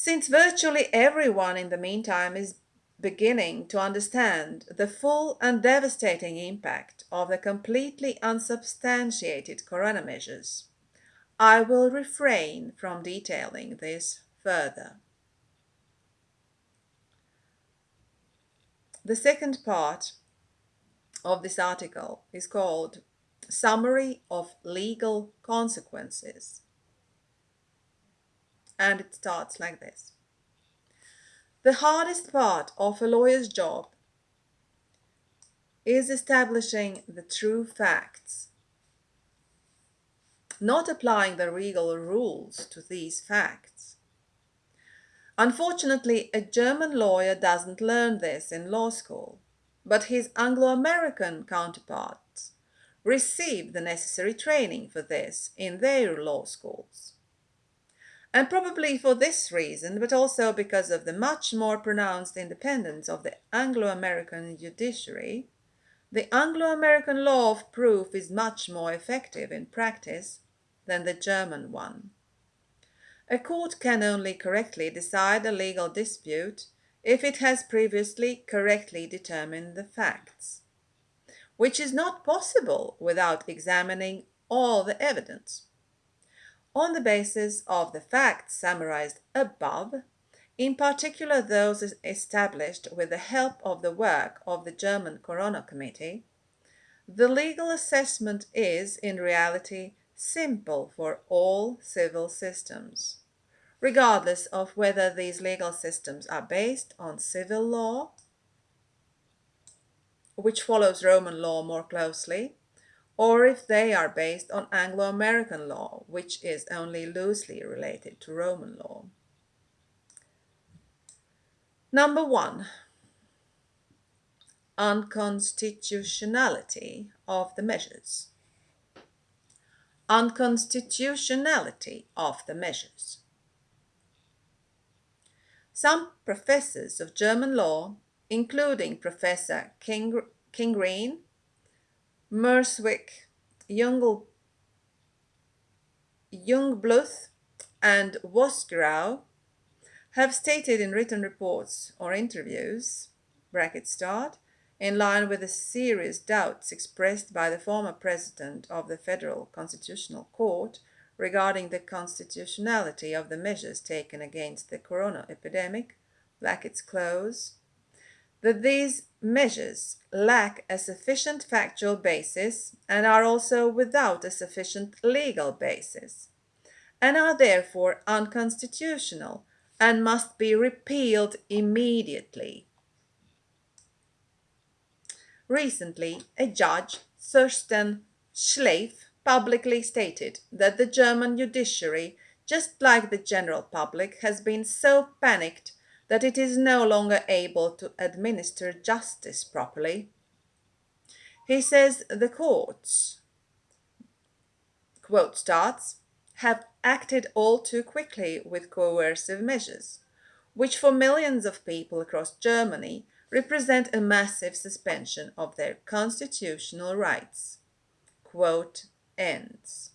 since virtually everyone in the meantime is beginning to understand the full and devastating impact of the completely unsubstantiated corona measures. I will refrain from detailing this further. The second part of this article is called Summary of Legal Consequences. And it starts like this. The hardest part of a lawyer's job is establishing the true facts, not applying the legal rules to these facts. Unfortunately, a German lawyer doesn't learn this in law school, but his Anglo-American counterparts receive the necessary training for this in their law schools. And probably for this reason, but also because of the much more pronounced independence of the Anglo-American judiciary, the Anglo-American law of proof is much more effective in practice than the German one. A court can only correctly decide a legal dispute if it has previously correctly determined the facts, which is not possible without examining all the evidence. On the basis of the facts summarized above, in particular those established with the help of the work of the German Corona Committee, the legal assessment is, in reality, simple for all civil systems, regardless of whether these legal systems are based on civil law, which follows Roman law more closely, or if they are based on Anglo-American law, which is only loosely related to Roman law. Number one, unconstitutionality of the measures. Unconstitutionality of the measures. Some professors of German law, including Professor King, Kingreen, Murswiek, Jungl, Jungbluth, and Vosgerau, have stated in written reports or interviews, bracket start, in line with the serious doubts expressed by the former president of the Federal Constitutional Court regarding the constitutionality of the measures taken against the corona epidemic, brackets close, that these measures lack a sufficient factual basis and are also without a sufficient legal basis, and are therefore unconstitutional and must be repealed immediately. Recently, a judge, Thorsten Schleif, publicly stated that the German judiciary, just like the general public, has been so panicked that it is no longer able to administer justice properly. He says the courts, quote starts, have acted all too quickly with coercive measures, which for millions of people across Germany represent a massive suspension of their constitutional rights. Quote ends.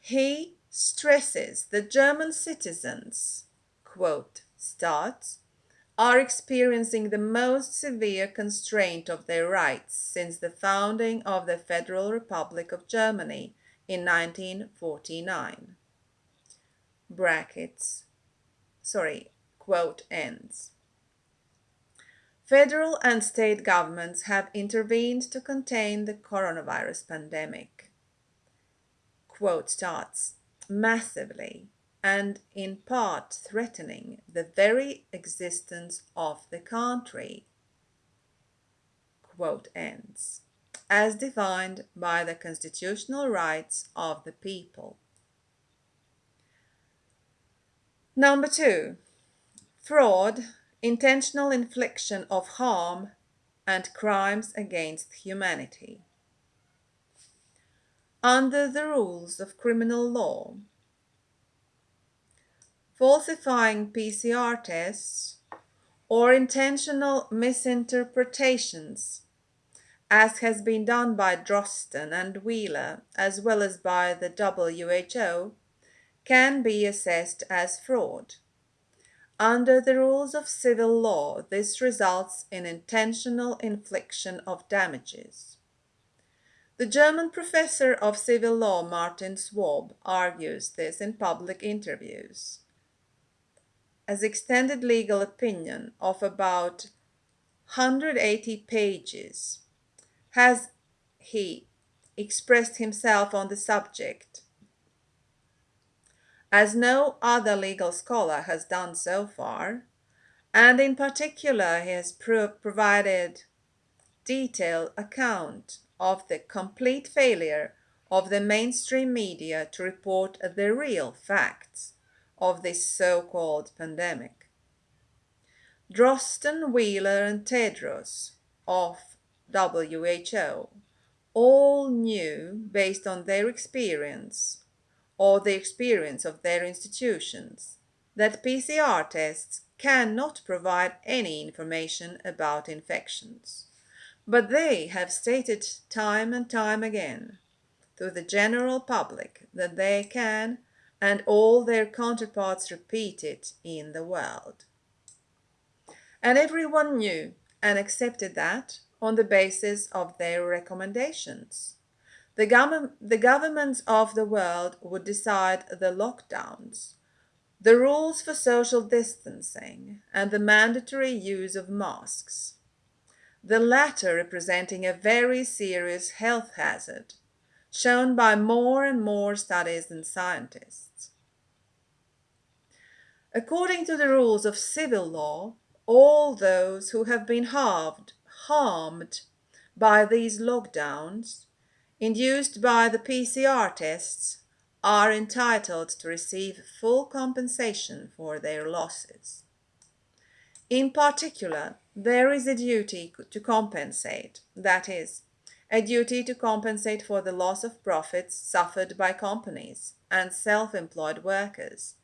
He stresses that German citizens, quote, starts, are experiencing the most severe constraint of their rights since the founding of the Federal Republic of Germany in 1949. Brackets, sorry, quote ends. Federal and state governments have intervened to contain the coronavirus pandemic. Quote starts, massively and in part threatening the very existence of the country. Quote ends as defined by the constitutional rights of the people. Number two, fraud, intentional infliction of harm, and crimes against humanity. Under the rules of criminal law, falsifying PCR tests or intentional misinterpretations as has been done by Drosten and Wieler, as well as by the WHO, can be assessed as fraud. Under the rules of civil law, this results in intentional infliction of damages. The German professor of civil law Martin Schwab argues this in public interviews. As extended legal opinion of about 180 pages has he expressed himself on the subject, as no other legal scholar has done so far, and in particular he has pro provided detailed account of the complete failure of the mainstream media to report the real facts of this so-called pandemic. Drosten, Wieler and Tedros of WHO all knew based on their experience or the experience of their institutions that PCR tests cannot provide any information about infections. But they have stated time and time again to the general public that they can and all their counterparts repeat it in the world. And everyone knew and accepted that on the basis of their recommendations. The, gov- the governments of the world would decide the lockdowns, the rules for social distancing, and the mandatory use of masks. The latter representing a very serious health hazard, shown by more and more studies and scientists. According to the rules of civil law, all those who have been harmed, harmed by these lockdowns induced by the PCR tests are entitled to receive full compensation for their losses. In particular, there is a duty to compensate, that is, a duty to compensate for the loss of profits suffered by companies and self-employed workers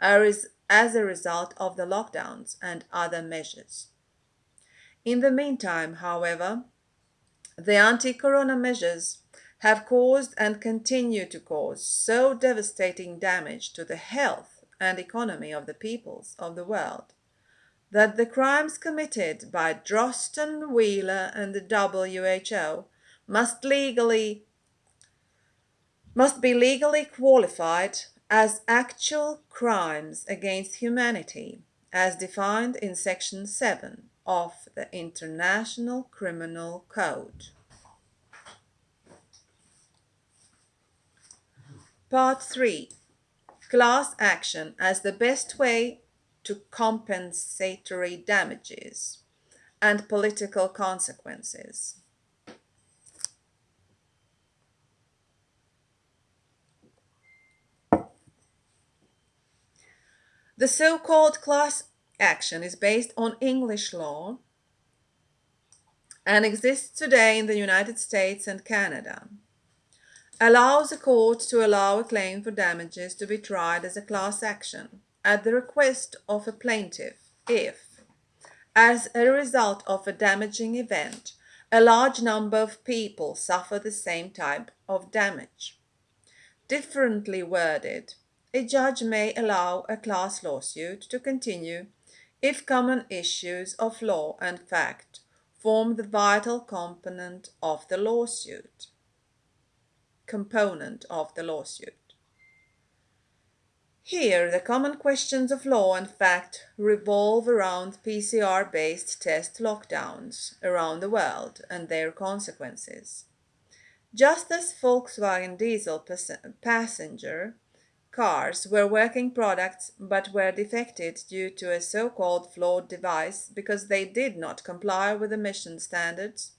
as a result of the lockdowns and other measures. In the meantime, however, the anti-corona measures have caused and continue to cause so devastating damage to the health and economy of the peoples of the world that the crimes committed by Drosten, Wieler and the WHO must legally must be legally qualified as actual crimes against humanity as defined in section 7 of the International Criminal Code. Part 3 Class action as the best way to compensatory damages and political consequences. The so-called class action is based on English law and exists today in the United States and Canada. Allows a court to allow a claim for damages to be tried as a class action at the request of a plaintiff if, as a result of a damaging event, a large number of people suffer the same type of damage. Differently worded, a judge may allow a class lawsuit to continue if common issues of law and fact form the vital component of the lawsuit. Component of the lawsuit. Here, the common questions of law and fact revolve around PCR-based test lockdowns around the world and their consequences. Just as Volkswagen diesel passenger Cars were working products but were defected due to a so-called flawed device because they did not comply with emission standards.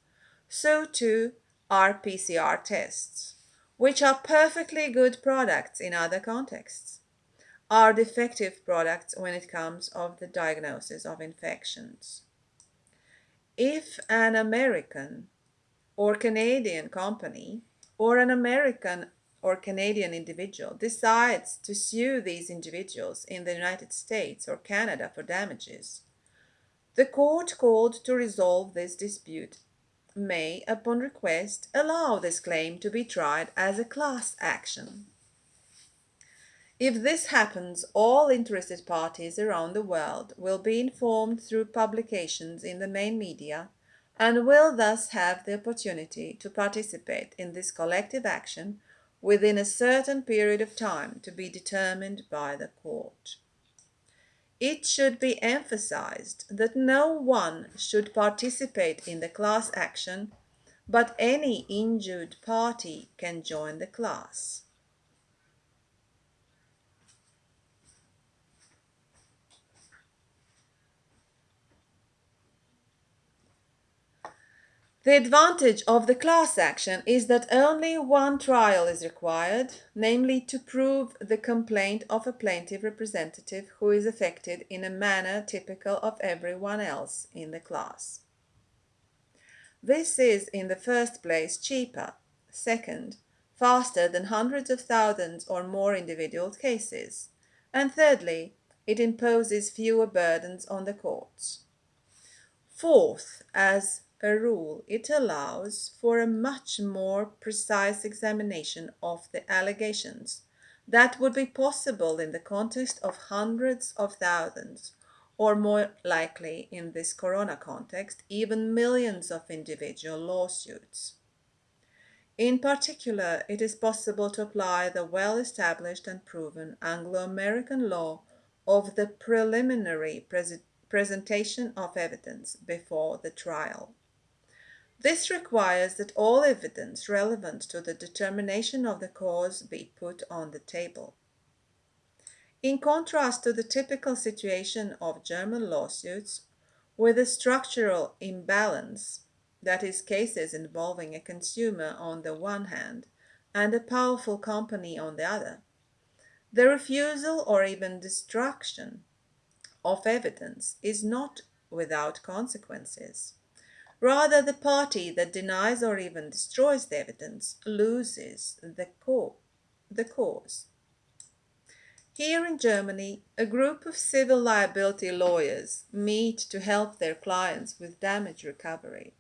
So too are PCR tests, which are perfectly good products in other contexts, are defective products when it comes of the diagnosis of infections. If an American or Canadian company or an American or Canadian individual decides to sue these individuals in the United States or Canada for damages, the court called to resolve this dispute may, upon request, allow this claim to be tried as a class action. If this happens, all interested parties around the world will be informed through publications in the main media and will thus have the opportunity to participate in this collective action within a certain period of time to be determined by the court. it should be emphasized that no one should participate in the class action, but any injured party can join the class. The advantage of the class action is that only one trial is required, namely to prove the complaint of a plaintiff representative who is affected in a manner typical of everyone else in the class. This is in the first place cheaper, second, faster than hundreds of thousands or more individual cases, and thirdly, it imposes fewer burdens on the courts. Fourth, as a rule, it allows for a much more precise examination of the allegations that would be possible in the context of hundreds of thousands, or more likely in this corona context, even millions of individual lawsuits. In particular, it is possible to apply the well established and proven Anglo American law of the preliminary presentation of evidence before the trial. This requires that all evidence relevant to the determination of the cause be put on the table. In contrast to the typical situation of German lawsuits, with a structural imbalance, that is, cases involving a consumer on the one hand and a powerful company on the other, the refusal or even destruction of evidence is not without consequences. Rather, the party that denies or even destroys the evidence loses the, co- the cause. Here in Germany, a group of civil liability lawyers meet to help their clients with damage recovery.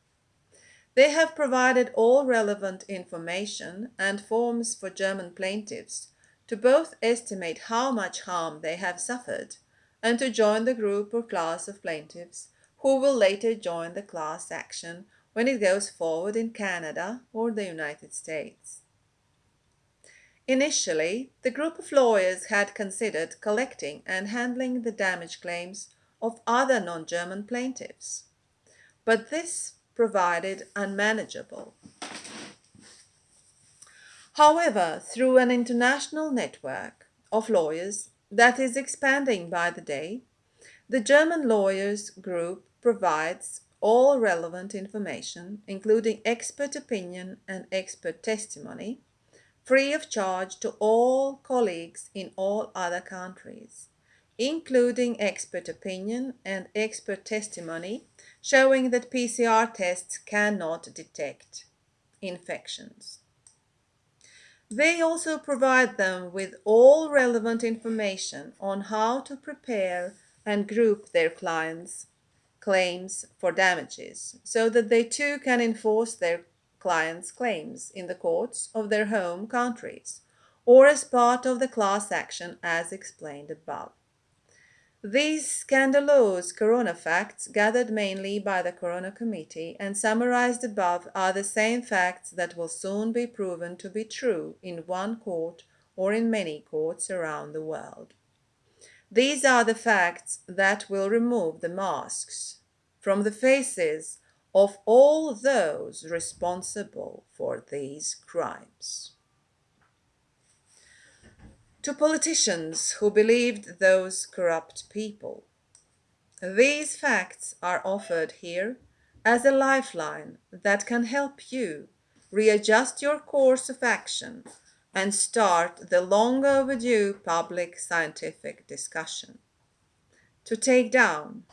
They have provided all relevant information and forms for German plaintiffs to both estimate how much harm they have suffered and to join the group or class of plaintiffs who will later join the class action when it goes forward in Canada or the United States. Initially, the group of lawyers had considered collecting and handling the damage claims of other non German plaintiffs, but this provided unmanageable. However, through an international network of lawyers that is expanding by the day, the German Lawyers Group provides all relevant information, including expert opinion and expert testimony, free of charge to all colleagues in all other countries, including expert opinion and expert testimony showing that PCR tests cannot detect infections. They also provide them with all relevant information on how to prepare and group their clients' claims for damages so that they too can enforce their clients' claims in the courts of their home countries or as part of the class action as explained above. These scandalous corona facts, gathered mainly by the Corona Committee and summarized above, are the same facts that will soon be proven to be true in one court or in many courts around the world. These are the facts that will remove the masks from the faces of all those responsible for these crimes. To politicians who believed those corrupt people, these facts are offered here as a lifeline that can help you readjust your course of action and start the long overdue public scientific discussion to take down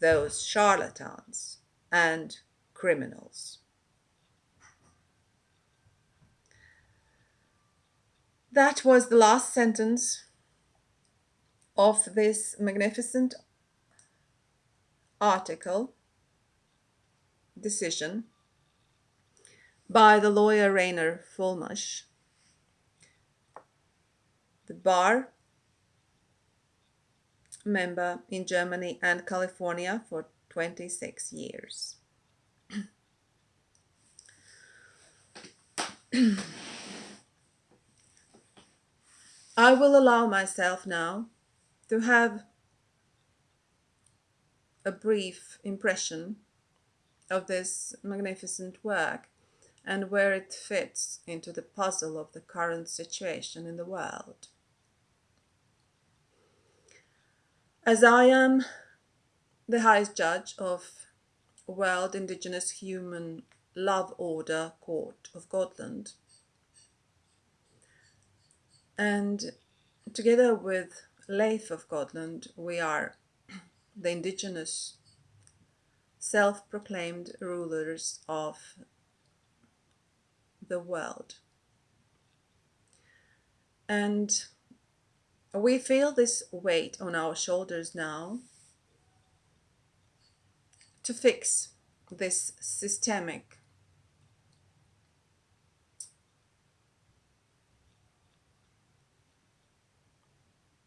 those charlatans and criminals. That was the last sentence of this magnificent article, decision, by the lawyer Reiner Fuellmich bar member in Germany and California for 26 years. I will allow myself now to have a brief impression of this magnificent work and where it fits into the puzzle of the current situation in the world. As I am the highest judge of World Indigenous Human Love Order Court of Godland, and together with Leif of Godland, we are the indigenous self-proclaimed rulers of the world. And we feel this weight on our shoulders now to fix this systemic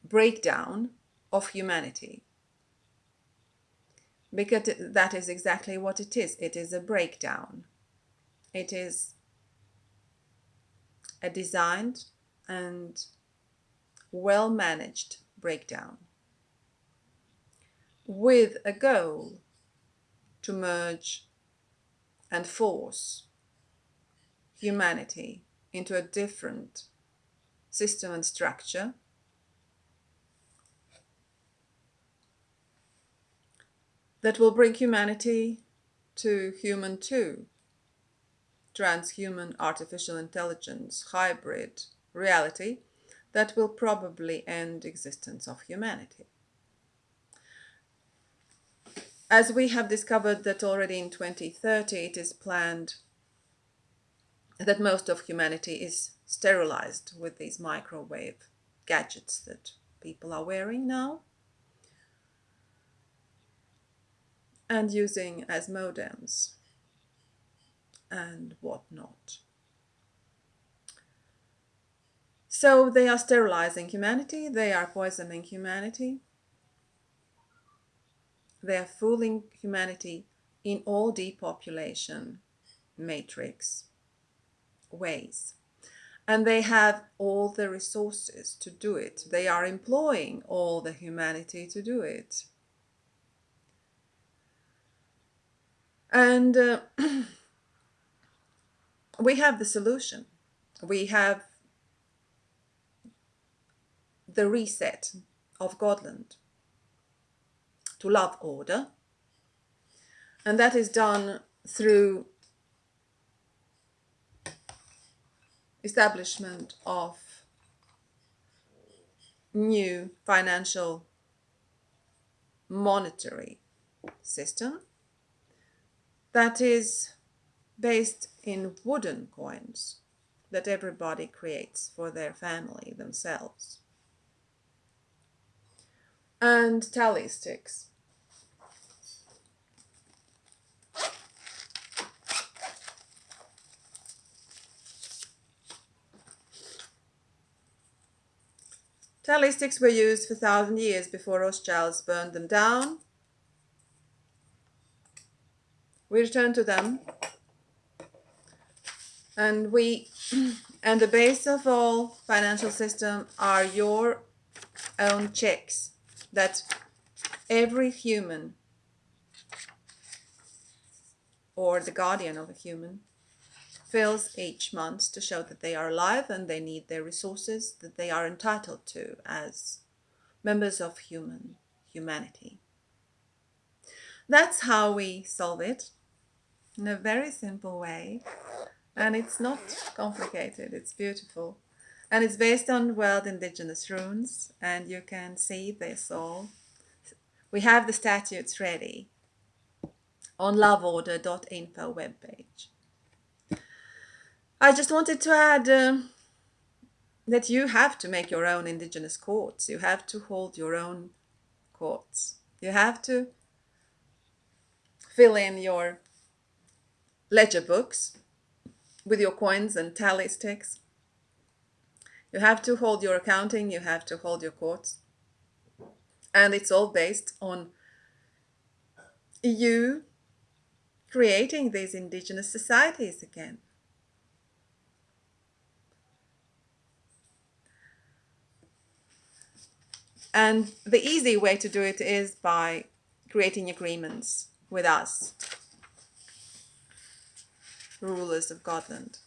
breakdown of humanity. Because that is exactly what it is. It is a breakdown. It is a designed and well managed breakdown with a goal to merge and force humanity into a different system and structure. That will bring humanity to human two, transhuman artificial intelligence hybrid reality that will probably end existence of humanity. As we have discovered that already in 2030 it is planned that most of humanity is sterilized with these microwave gadgets that people are wearing now. and using as modems and whatnot. So they are sterilizing humanity, they are poisoning humanity, they are fooling humanity in all depopulation matrix ways. And they have all the resources to do it. They are employing all the humanity to do it. And uh, we have the solution. We have the reset of Godland to love order. And that is done through establishment of new financial monetary system that is based in wooden coins that everybody creates for their family themselves. And tally sticks. Tally sticks were used for thousand years before Rothschilds burned them down. We return to them. And we and the base of all financial system are your own checks that every human or the guardian of a human fills each month to show that they are alive and they need their resources that they are entitled to as members of human humanity. That's how we solve it in a very simple way. And it's not complicated, it's beautiful. And it's based on world indigenous runes, and you can see this all. We have the statutes ready on loveorder.info webpage. I just wanted to add um, that you have to make your own indigenous courts. You have to hold your own courts. You have to fill in your ledger books with your coins and tally sticks. You have to hold your accounting, you have to hold your courts. And it's all based on you creating these indigenous societies again. And the easy way to do it is by creating agreements with us, rulers of Godland.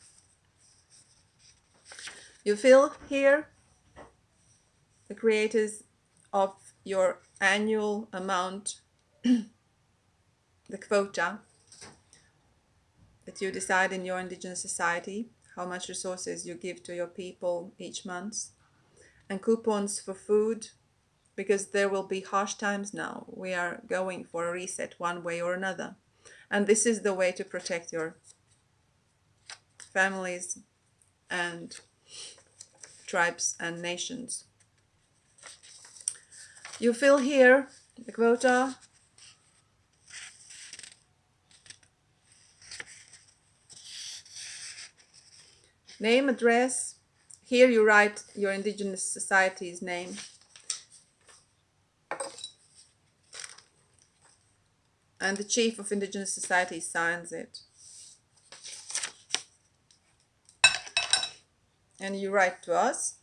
You feel here the creators of your annual amount, the quota that you decide in your indigenous society, how much resources you give to your people each month, and coupons for food, because there will be harsh times now. We are going for a reset one way or another. And this is the way to protect your families and tribes and nations. You fill here the quota name, address. Here you write your indigenous society's name. And the chief of indigenous society signs it. And you write to us.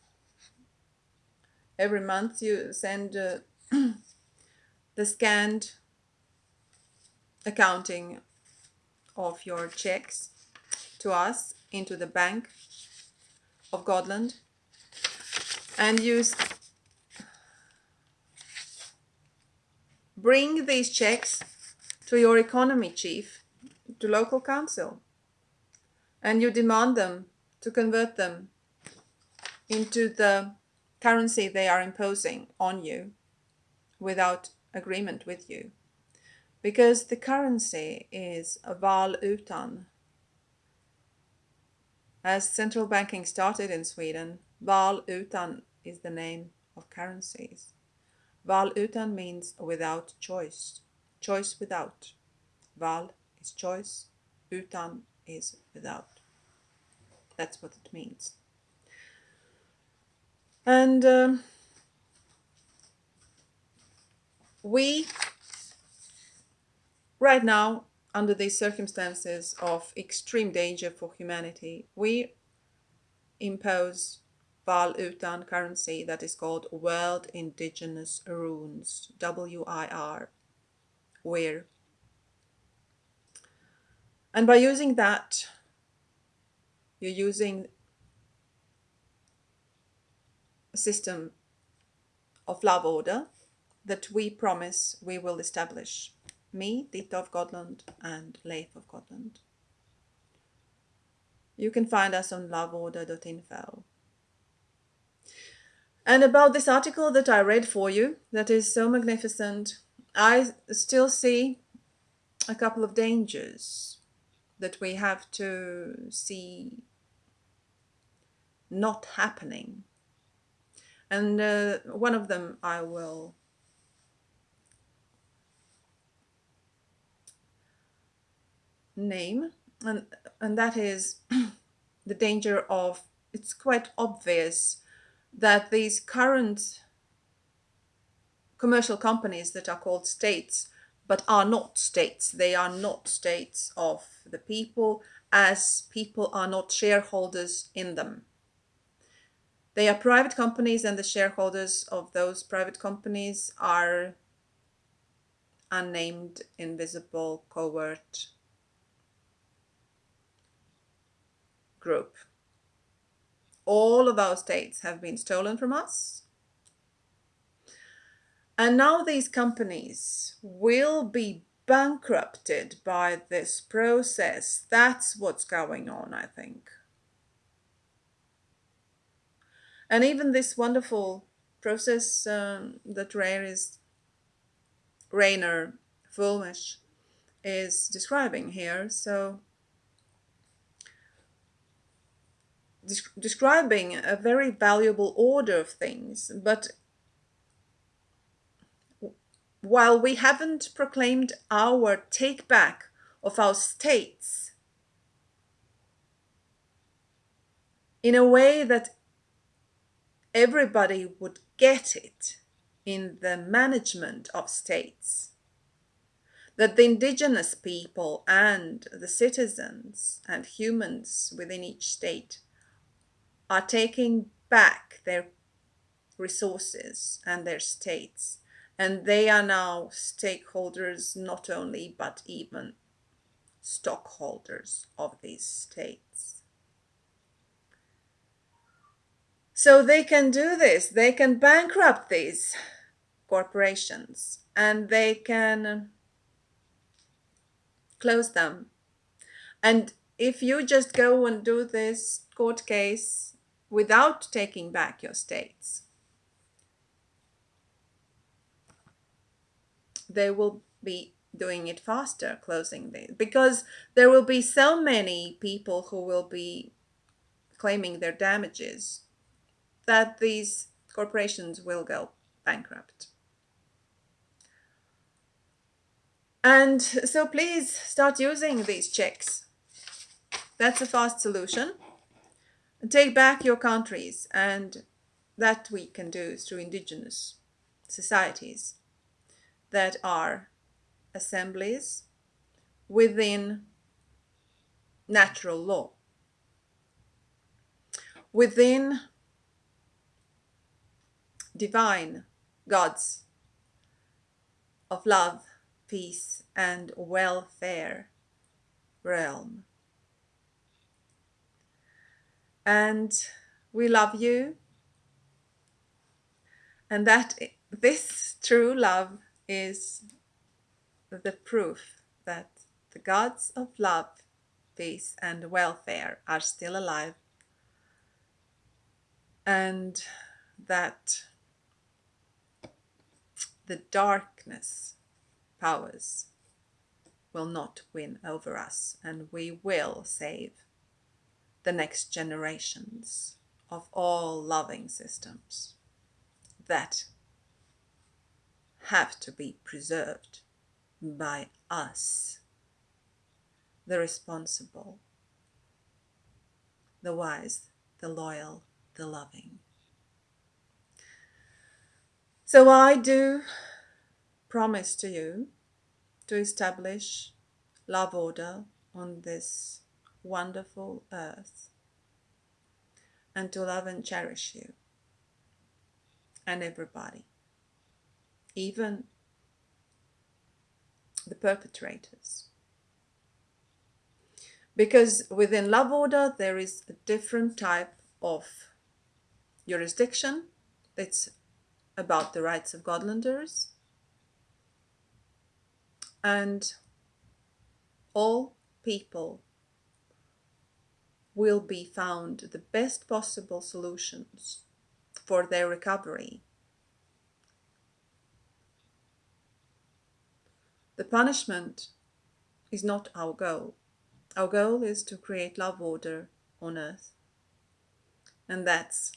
Every month you send uh, the scanned accounting of your checks to us into the bank of Godland and use bring these checks to your economy chief to local council and you demand them to convert them into the currency they are imposing on you without agreement with you because the currency is val utan as central banking started in Sweden, val utan is the name of currencies. Val utan means without choice, choice without. Val is choice, utan is without. That's what it means. And um, we, right now, under these circumstances of extreme danger for humanity, we impose Val Utan currency that is called World Indigenous Runes, W-I-R, WIR. And by using that, you're using a system of love order that we promise we will establish me, Dita of Godland, and Leif of Godland. You can find us on loveorder.info. And about this article that I read for you, that is so magnificent, I still see a couple of dangers that we have to see not happening. And uh, one of them I will name. And and that is the danger of it's quite obvious that these current commercial companies that are called states but are not states. They are not states of the people as people are not shareholders in them they are private companies and the shareholders of those private companies are unnamed invisible covert group. All of our states have been stolen from us. And now these companies will be bankrupted by this process. That's what's going on, I think. And even this wonderful process um, that Rare is, Reiner Fuellmich is describing here. So describing a very valuable order of things, but while we haven't proclaimed our take back of our states in a way that everybody would get it in the management of states, that the indigenous people and the citizens and humans within each state are taking back their resources and their states And they are now stakeholders, not only, but even stockholders of these states. So they can do this, they can bankrupt these corporations and they can close them. And if you just go and do this court case without taking back your states, they will be doing it faster, closing the because there will be so many people who will be claiming their damages that these corporations will go bankrupt. And so please start using these checks. That's a fast solution. Take back your countries and that we can do through indigenous societies that are assemblies within natural law, within divine gods of love, peace, and welfare realm. And we love you, and that this true love is the proof that the gods of love, peace, and welfare are still alive, and that the darkness powers will not win over us, and we will save the next generations of all loving systems that have to be preserved by us, the responsible, the wise, the loyal, the loving. So I do promise to you to establish love order on this wonderful earth and to love and cherish you and everybody even the perpetrators. Because within love order, there is a different type of jurisdiction. It's about the rights of Godlanders. And all people will be found the best possible solutions for their recovery The punishment is not our goal. Our goal is to create love order on earth. And that's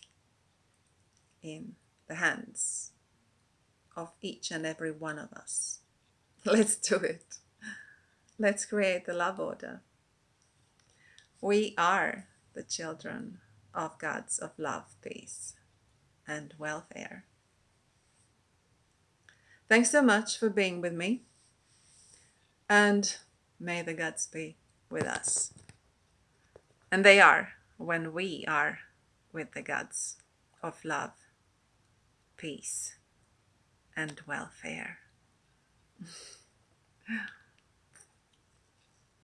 in the hands of each and every one of us. Let's do it. Let's create the love order. We are the children of gods of love, peace, and welfare. Thanks so much for being with me and may the gods be with us. And they are when we are with the gods of love, peace, and welfare.